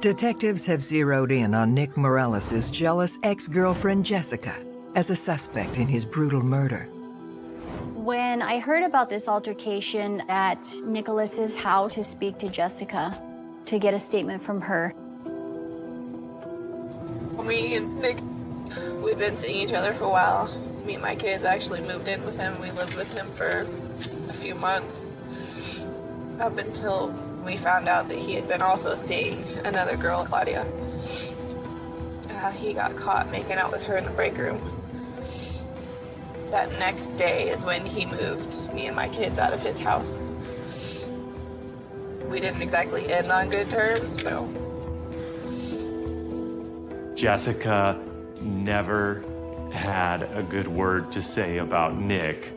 Detectives have zeroed in on Nick Morales' jealous ex-girlfriend Jessica as a suspect in his brutal murder. When I heard about this altercation at Nicholas's house to speak to Jessica, to get a statement from her. Me and Nick, we've been seeing each other for a while. Me and my kids actually moved in with him. We lived with him for a few months. Up until we found out that he had been also seeing another girl, Claudia. Uh, he got caught making out with her in the break room. That next day is when he moved me and my kids out of his house. We didn't exactly end on good terms, but Jessica never had a good word to say about Nick.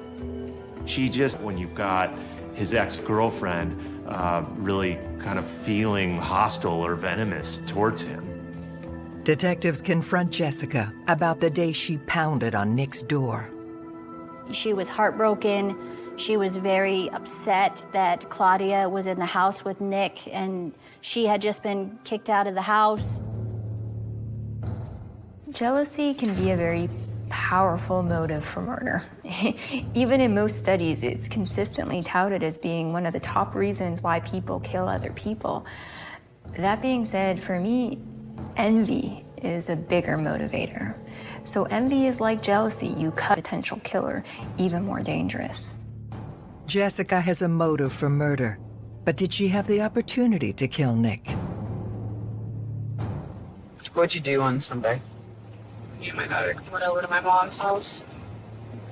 She just, when you've got his ex-girlfriend uh, really kind of feeling hostile or venomous towards him. Detectives confront Jessica about the day she pounded on Nick's door. She was heartbroken. She was very upset that Claudia was in the house with Nick and she had just been kicked out of the house. Jealousy can be a very powerful motive for murder. *laughs* Even in most studies, it's consistently touted as being one of the top reasons why people kill other people. That being said, for me, envy is a bigger motivator. So envy is like jealousy. You cut potential killer even more dangerous. Jessica has a motive for murder, but did she have the opportunity to kill Nick? What'd you do on Sunday? me and my daughter went over to my mom's house.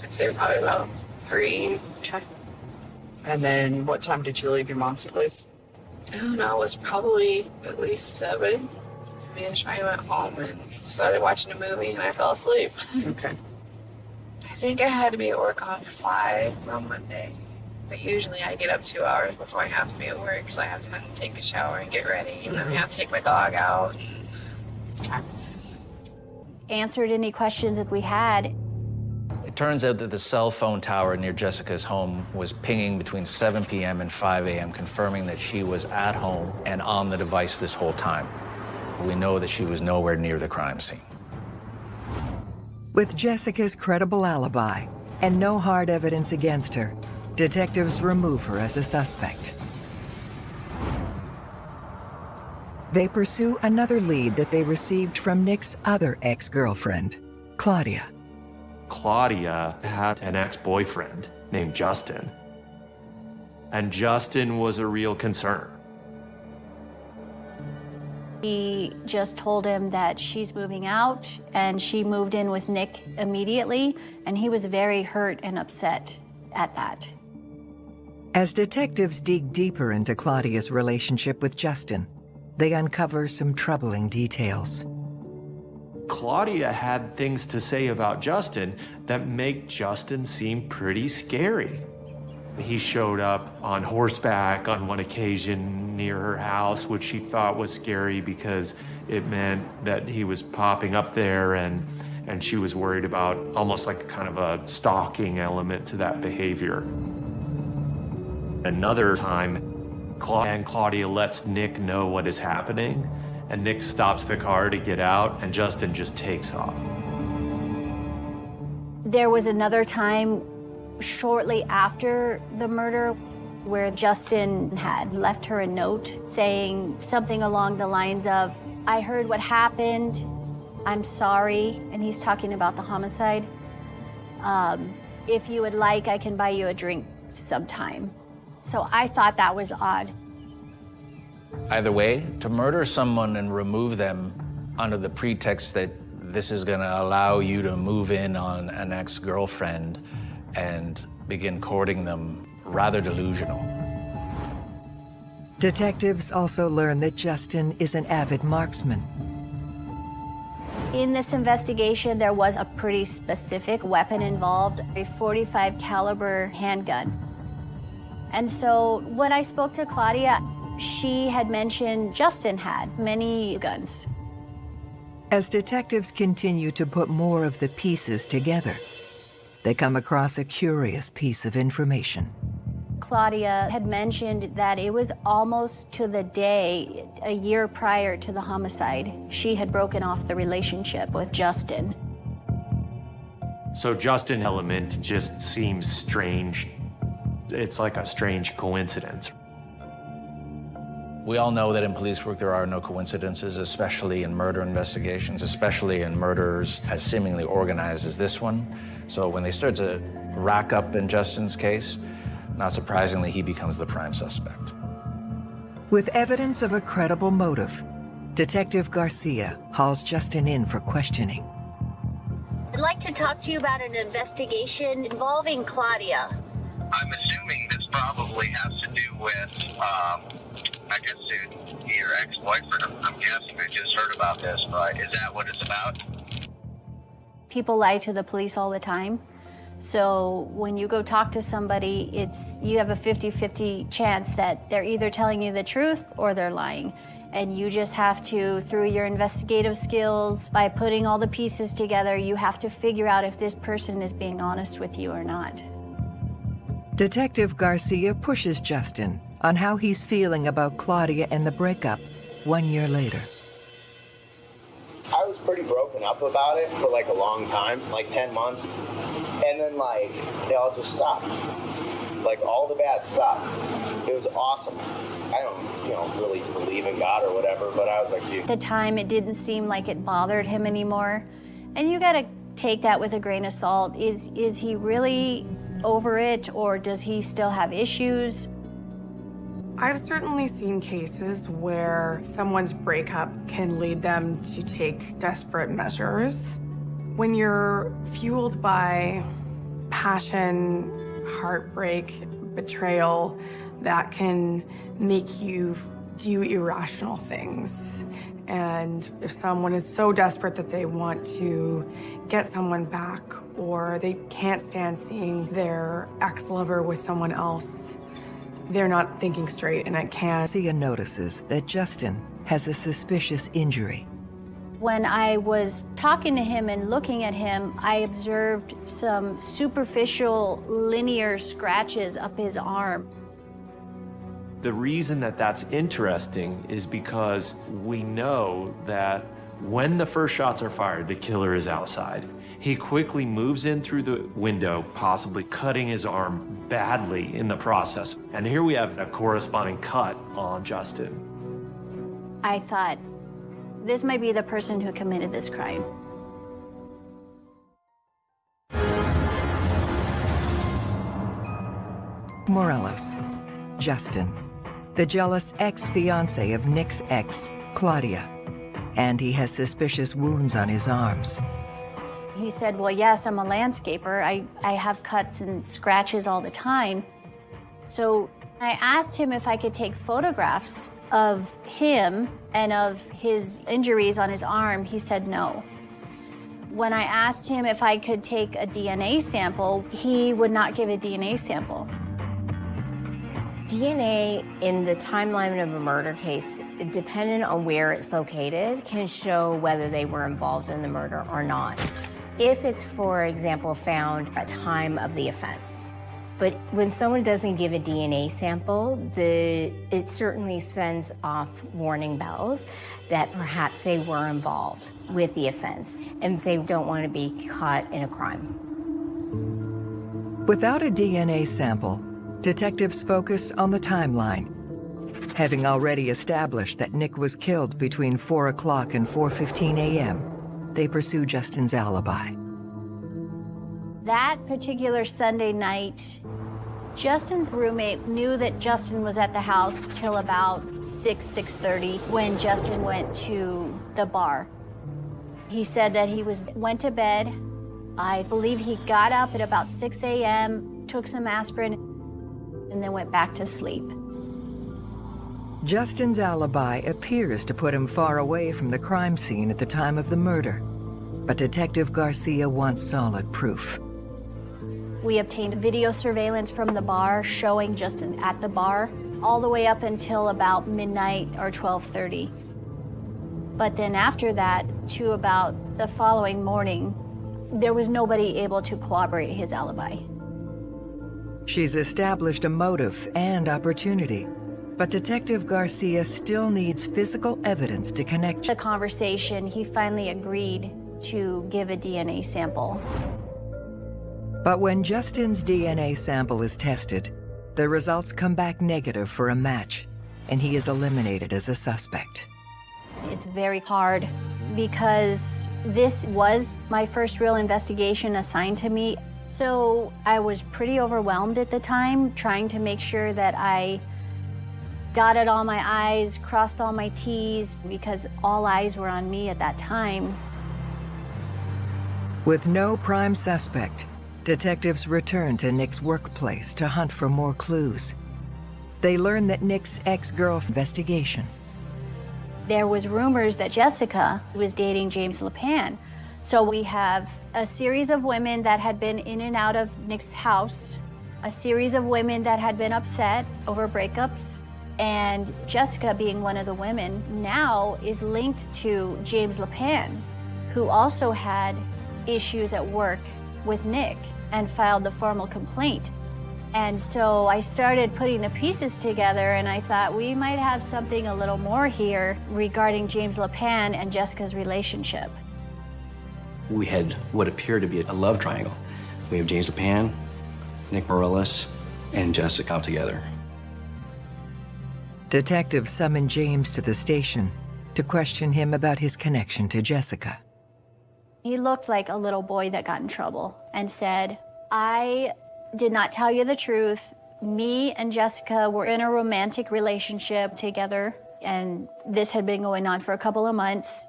I'd say probably about three. Okay. And then what time did you leave your mom's place? Oh, I don't know, it was probably at least seven. Me and Shai went home and started watching a movie and I fell asleep. Okay. I think I had to be at work on five on Monday. But usually I get up two hours before I have to be at work, so I have time to take a shower and get ready, and then I have to take my dog out. Answered any questions that we had. It turns out that the cell phone tower near Jessica's home was pinging between 7 p.m. and 5 a.m., confirming that she was at home and on the device this whole time. We know that she was nowhere near the crime scene. With Jessica's credible alibi and no hard evidence against her, detectives remove her as a suspect. They pursue another lead that they received from Nick's other ex-girlfriend, Claudia. Claudia had an ex-boyfriend named Justin. And Justin was a real concern. He just told him that she's moving out and she moved in with Nick immediately and he was very hurt and upset at that. As detectives dig deeper into Claudia's relationship with Justin, they uncover some troubling details. Claudia had things to say about Justin that make Justin seem pretty scary. He showed up on horseback on one occasion near her house, which she thought was scary because it meant that he was popping up there and and she was worried about almost like kind of a stalking element to that behavior. Another time, Claudia and Claudia lets Nick know what is happening, and Nick stops the car to get out, and Justin just takes off. There was another time shortly after the murder where Justin had left her a note saying something along the lines of, I heard what happened, I'm sorry, and he's talking about the homicide. Um, if you would like, I can buy you a drink sometime. So I thought that was odd. Either way, to murder someone and remove them under the pretext that this is going to allow you to move in on an ex-girlfriend and begin courting them, rather delusional. Detectives also learn that Justin is an avid marksman. In this investigation, there was a pretty specific weapon involved, a 45 caliber handgun. And so when I spoke to Claudia, she had mentioned Justin had many guns. As detectives continue to put more of the pieces together, they come across a curious piece of information. Claudia had mentioned that it was almost to the day, a year prior to the homicide, she had broken off the relationship with Justin. So Justin element just seems strange. It's like a strange coincidence. We all know that in police work there are no coincidences, especially in murder investigations, especially in murders as seemingly organized as this one. So when they start to rack up in Justin's case, not surprisingly, he becomes the prime suspect. With evidence of a credible motive, Detective Garcia hauls Justin in for questioning. I'd like to talk to you about an investigation involving Claudia. I'm assuming this probably has to do with, um, I guess, it- your ex-boyfriend. I'm- I'm guessing I just heard about this, but is that what it's about? People lie to the police all the time. So when you go talk to somebody, it's you have a 50-50 chance that they're either telling you the truth or they're lying. And you just have to, through your investigative skills, by putting all the pieces together, you have to figure out if this person is being honest with you or not. Detective Garcia pushes Justin on how he's feeling about Claudia and the breakup one year later. I was pretty broken up about it for like a long time, like 10 months. And then like they all just stopped. Like all the bad stopped. It was awesome. I don't, you know, really believe in God or whatever, but I was like, dude. At the time, it didn't seem like it bothered him anymore. And you gotta take that with a grain of salt. Is, is he really over it or does he still have issues? I've certainly seen cases where someone's breakup can lead them to take desperate measures. When you're fueled by passion, heartbreak, betrayal, that can make you do irrational things. And if someone is so desperate that they want to get someone back or they can't stand seeing their ex-lover with someone else, they're not thinking straight and I can. Garcia notices that Justin has a suspicious injury. When I was talking to him and looking at him, I observed some superficial linear scratches up his arm. The reason that that's interesting is because we know that when the first shots are fired, the killer is outside. He quickly moves in through the window, possibly cutting his arm badly in the process. And here we have a corresponding cut on Justin. I thought, this might be the person who committed this crime. Morales, Justin, the jealous ex-fiancé of Nick's ex, Claudia, and he has suspicious wounds on his arms. He said, well, yes, I'm a landscaper. I, I have cuts and scratches all the time. So I asked him if I could take photographs of him and of his injuries on his arm. He said no. When I asked him if I could take a DNA sample, he would not give a DNA sample. DNA in the timeline of a murder case, depending on where it's located, can show whether they were involved in the murder or not. If it's, for example, found at time of the offense. But when someone doesn't give a DNA sample, the, it certainly sends off warning bells that perhaps they were involved with the offense and they don't want to be caught in a crime. Without a DNA sample, detectives focus on the timeline. Having already established that Nick was killed between 4 o'clock and 4.15 a.m., they pursue Justin's alibi. That particular Sunday night, Justin's roommate knew that Justin was at the house till about 6, 6.30 when Justin went to the bar. He said that he was went to bed. I believe he got up at about 6 a.m., took some aspirin, and then went back to sleep. Justin's alibi appears to put him far away from the crime scene at the time of the murder, but Detective Garcia wants solid proof. We obtained video surveillance from the bar showing Justin at the bar all the way up until about midnight or 12:30. But then after that to about the following morning, there was nobody able to corroborate his alibi. She's established a motive and opportunity, but Detective Garcia still needs physical evidence to connect. The conversation, he finally agreed to give a DNA sample. But when Justin's DNA sample is tested, the results come back negative for a match, and he is eliminated as a suspect. It's very hard because this was my first real investigation assigned to me. So I was pretty overwhelmed at the time, trying to make sure that I dotted all my I's, crossed all my T's, because all eyes were on me at that time. With no prime suspect, detectives return to Nick's workplace to hunt for more clues. They learn that Nick's ex-girl investigation. There was rumors that Jessica was dating James LePan. So we have a series of women that had been in and out of Nick's house, a series of women that had been upset over breakups, and Jessica being one of the women now is linked to James LePan, who also had issues at work with Nick and filed the formal complaint. And so I started putting the pieces together and I thought we might have something a little more here regarding James LePan and Jessica's relationship. We had what appeared to be a love triangle. We have James LePan, Nick Morales, and Jessica together. Detectives summon James to the station to question him about his connection to Jessica. He looked like a little boy that got in trouble and said, I did not tell you the truth. Me and Jessica were in a romantic relationship together, and this had been going on for a couple of months.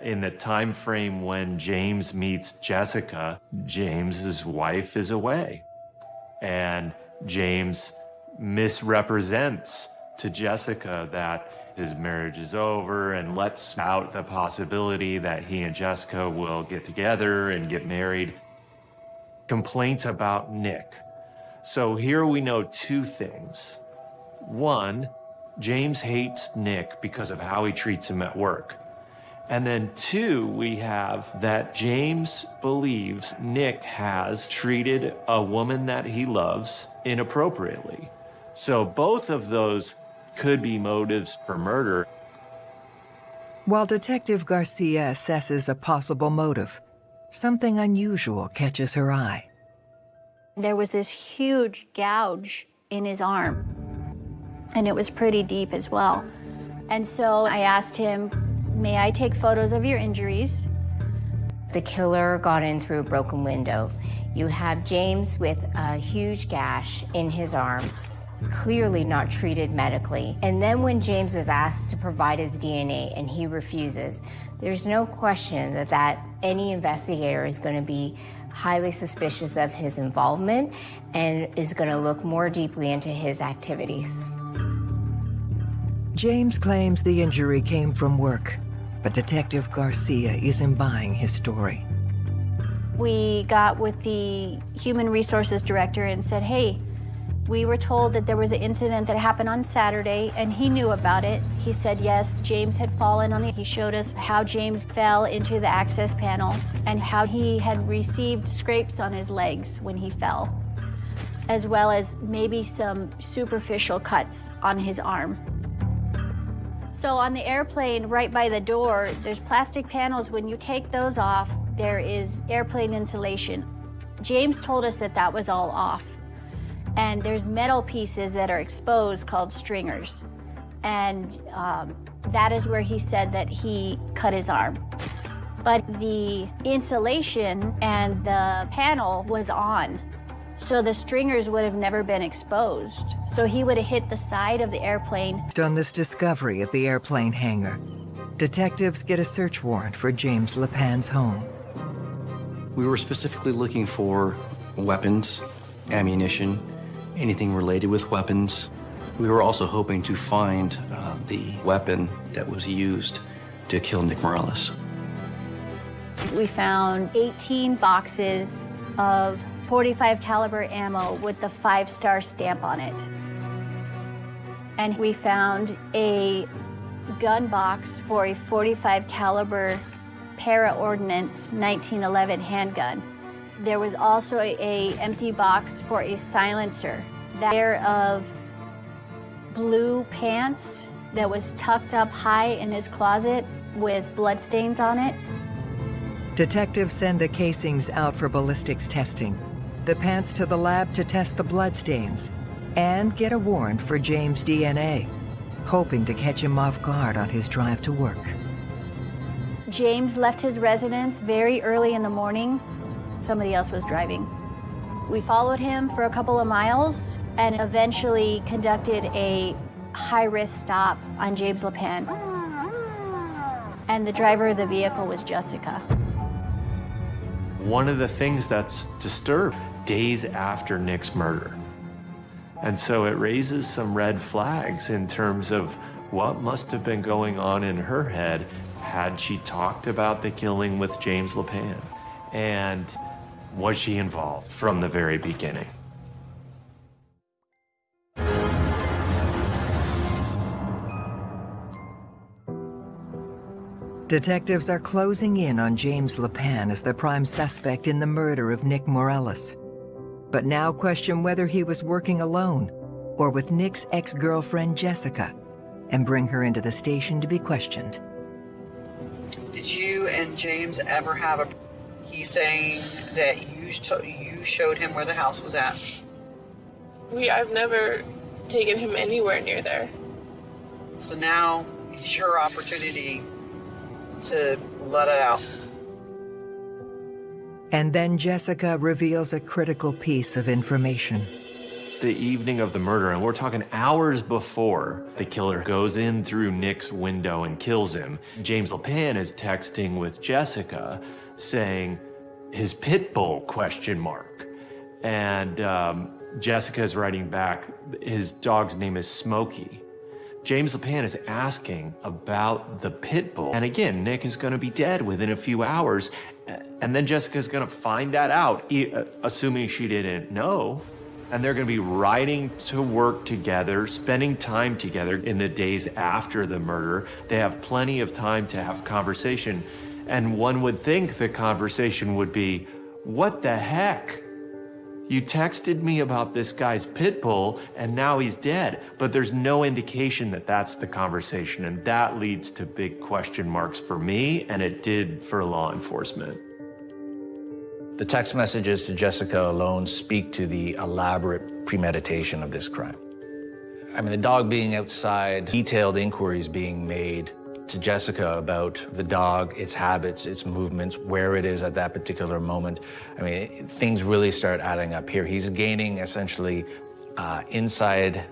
In the time frame when James meets Jessica, James's wife is away. And James misrepresents to Jessica that his marriage is over and lets out the possibility that he and Jessica will get together and get married. Complaints about Nick. So here we know two things. One, James hates Nick because of how he treats him at work. And then two, we have that James believes Nick has treated a woman that he loves inappropriately. So both of those could be motives for murder. While Detective Garcia assesses a possible motive, something unusual catches her eye. There was this huge gouge in his arm, and it was pretty deep as well. And so I asked him, May I take photos of your injuries? The killer got in through a broken window. You have James with a huge gash in his arm, clearly not treated medically. And then when James is asked to provide his DNA and he refuses, there's no question that, that any investigator is going to be highly suspicious of his involvement and is going to look more deeply into his activities. James claims the injury came from work, But Detective Garcia isn't buying his story. We got with the human resources director and said, hey, we were told that there was an incident that happened on Saturday and he knew about it. He said, yes, James had fallen on the, He showed us how James fell into the access panel and how he had received scrapes on his legs when he fell, as well as maybe some superficial cuts on his arm. So on the airplane right by the door, there's plastic panels. When you take those off, there is airplane insulation. James told us that that was all off and there's metal pieces that are exposed called stringers. And um, that is where he said that he cut his arm. But the insulation and the panel was on. So the stringers would have never been exposed. So he would have hit the side of the airplane. On this discovery at the airplane hangar, detectives get a search warrant for James LePan's home. We were specifically looking for weapons, ammunition, anything related with weapons. We were also hoping to find uh, the weapon that was used to kill Nick Morales. We found 18 boxes of 45 caliber ammo with the five star stamp on it. And we found a gun box for a 45 caliber para ordnance 1911 handgun. There was also a, a empty box for a silencer. That pair of blue pants that was tucked up high in his closet with bloodstains on it. Detectives send the casings out for ballistics testing, the pants to the lab to test the bloodstains, and get a warrant for James' DNA, hoping to catch him off guard on his drive to work. James left his residence very early in the morning somebody else was driving. We followed him for a couple of miles and eventually conducted a high-risk stop on James LePan. And the driver of the vehicle was Jessica. One of the things that's disturbed days after Nick's murder. And so it raises some red flags in terms of what must have been going on in her head had she talked about the killing with James LePan. And was she involved from the very beginning? Detectives are closing in on James LePan as the prime suspect in the murder of Nick Morales. But now question whether he was working alone or with Nick's ex-girlfriend Jessica and bring her into the station to be questioned. Did you and James ever have a He's saying that you you showed him where the house was at. We I've never taken him anywhere near there. So now is your opportunity to let it out. And then Jessica reveals a critical piece of information. The evening of the murder, and we're talking hours before the killer goes in through Nick's window and kills him, James LePan is texting with Jessica saying his pit bull question mark. And um, Jessica is writing back, his dog's name is Smokey. James LePan is asking about the pit bull. And again, Nick is going to be dead within a few hours. And then Jessica is going to find that out, uh, assuming she didn't know. And they're going to be riding to work together, spending time together in the days after the murder. They have plenty of time to have conversation. And one would think the conversation would be, what the heck? You texted me about this guy's pit bull and now he's dead, but there's no indication that that's the conversation. And that leads to big question marks for me, and it did for law enforcement. The text messages to Jessica alone speak to the elaborate premeditation of this crime. I mean, the dog being outside, detailed inquiries being made, to Jessica about the dog, its habits, its movements, where it is at that particular moment. I mean, things really start adding up here. He's gaining essentially uh, inside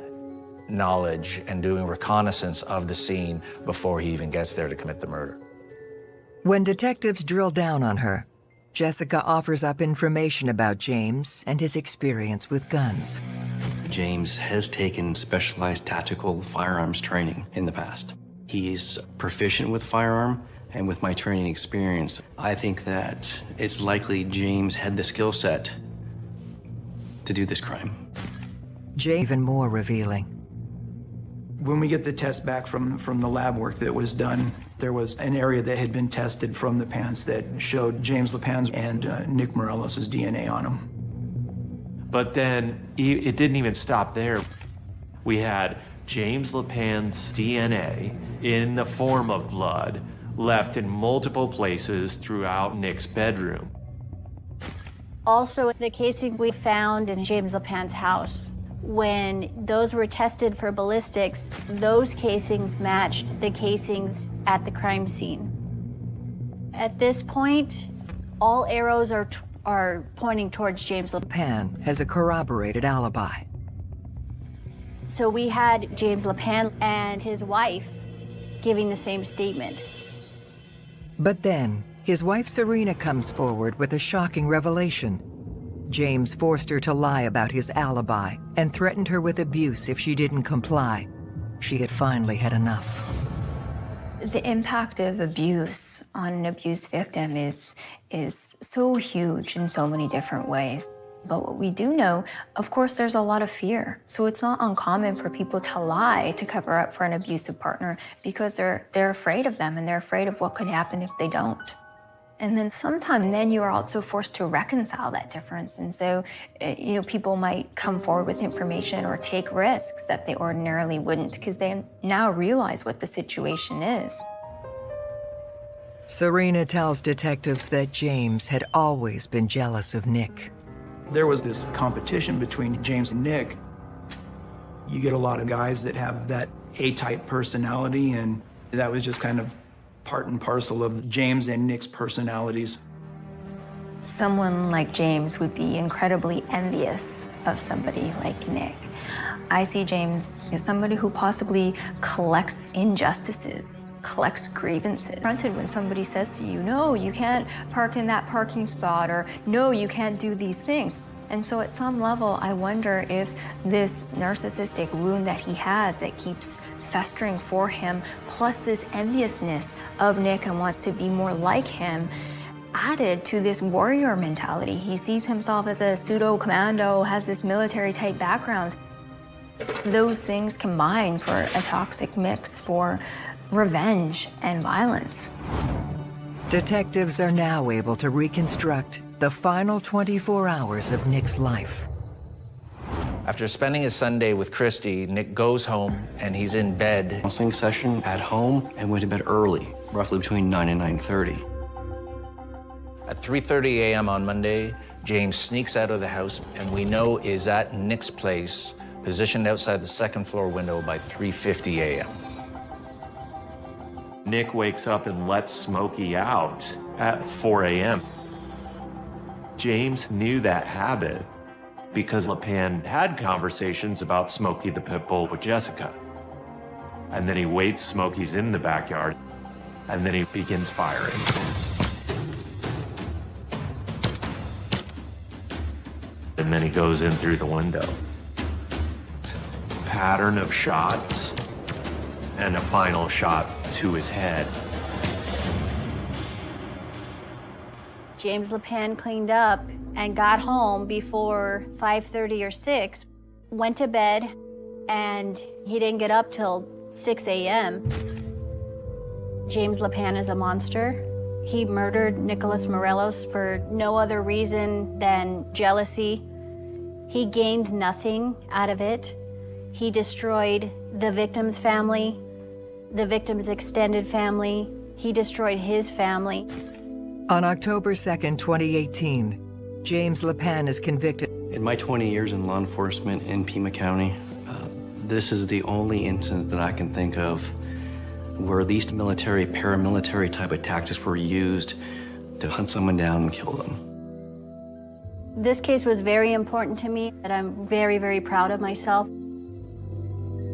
knowledge and doing reconnaissance of the scene before he even gets there to commit the murder. When detectives drill down on her, Jessica offers up information about James and his experience with guns. James has taken specialized tactical firearms training in the past. He's proficient with firearm, And with my training experience, I think that it's likely James had the skill set to do this crime. Jay even more revealing. When we get the test back from, from the lab work that was done, there was an area that had been tested from the pants that showed James LePan's and uh, Nick Morales' DNA on them. But then it didn't even stop there. We had James LePan's DNA in the form of blood left in multiple places throughout Nick's bedroom. Also, the casings we found in James LePan's house, when those were tested for ballistics, those casings matched the casings at the crime scene. At this point, all arrows are, are pointing towards James LePan has a corroborated alibi. So we had James LePan and his wife giving the same statement. But then, his wife Serena comes forward with a shocking revelation. James forced her to lie about his alibi and threatened her with abuse if she didn't comply. She had finally had enough. The impact of abuse on an abuse victim is, is so huge in so many different ways. But what we do know, of course, there's a lot of fear. So it's not uncommon for people to lie to cover up for an abusive partner because they're, they're afraid of them and they're afraid of what could happen if they don't. And then sometime then you are also forced to reconcile that difference. And so, eh, you know, people might come forward with information or take risks that they ordinarily wouldn't because they now realize what the situation is. Serena tells detectives that James had always been jealous of Nick. There was this competition between James and Nick. You get a lot of guys that have that A-type personality, and that was just kind of part and parcel of James and Nick's personalities. Someone like James would be incredibly envious of somebody like Nick. I see James as somebody who possibly collects injustices, collects grievances. Confronted when somebody says to you, no, you can't park in that parking spot, or no, you can't do these things. And so at some level, I wonder if this narcissistic wound that he has that keeps festering for him, plus this enviousness of Nick and wants to be more like him, added to this warrior mentality. He sees himself as a pseudo commando, has this military type background. Those things combine for a toxic mix for revenge and violence. Detectives are now able to reconstruct the final 24 hours of Nick's life. After spending his Sunday with Christy, Nick goes home and he's in bed. Counseling session at home and went to bed early, roughly between 9 and 9.30. At 3.30 a.m. on Monday, James sneaks out of the house and we know is at Nick's place, positioned outside the second floor window by 3.50 a.m. Nick wakes up and lets Smokey out at 4 a.m. James knew that habit because LePan had conversations about Smokey the pit bull with Jessica. And then he waits Smokey's in the backyard, and then he begins firing. And then he goes in through the window. Pattern of shots, and a final shot to his head. James LePan cleaned up and got home before 5.30 or 6, went to bed, and he didn't get up till 6 a.m. James LePan is a monster. He murdered Nicholas Morales for no other reason than jealousy. He gained nothing out of it. He destroyed the victim's family, the victim's extended family. He destroyed his family. On October 2nd, 2018, James LePan is convicted. In my 20 years in law enforcement in Pima County, uh, this is the only incident that I can think of where these military, paramilitary type of tactics were used to hunt someone down and kill them. This case was very important to me, and I'm very, very proud of myself.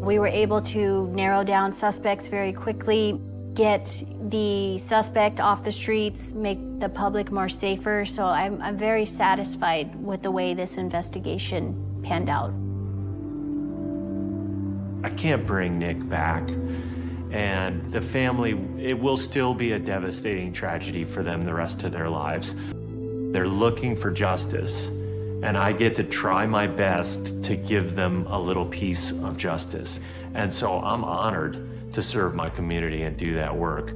We were able to narrow down suspects very quickly, get the suspect off the streets, make the public more safer. So I'm, I'm very satisfied with the way this investigation panned out. I can't bring Nick back. And the family, it will still be a devastating tragedy for them the rest of their lives. They're looking for justice, and I get to try my best to give them a little piece of justice. And so I'm honored to serve my community and do that work.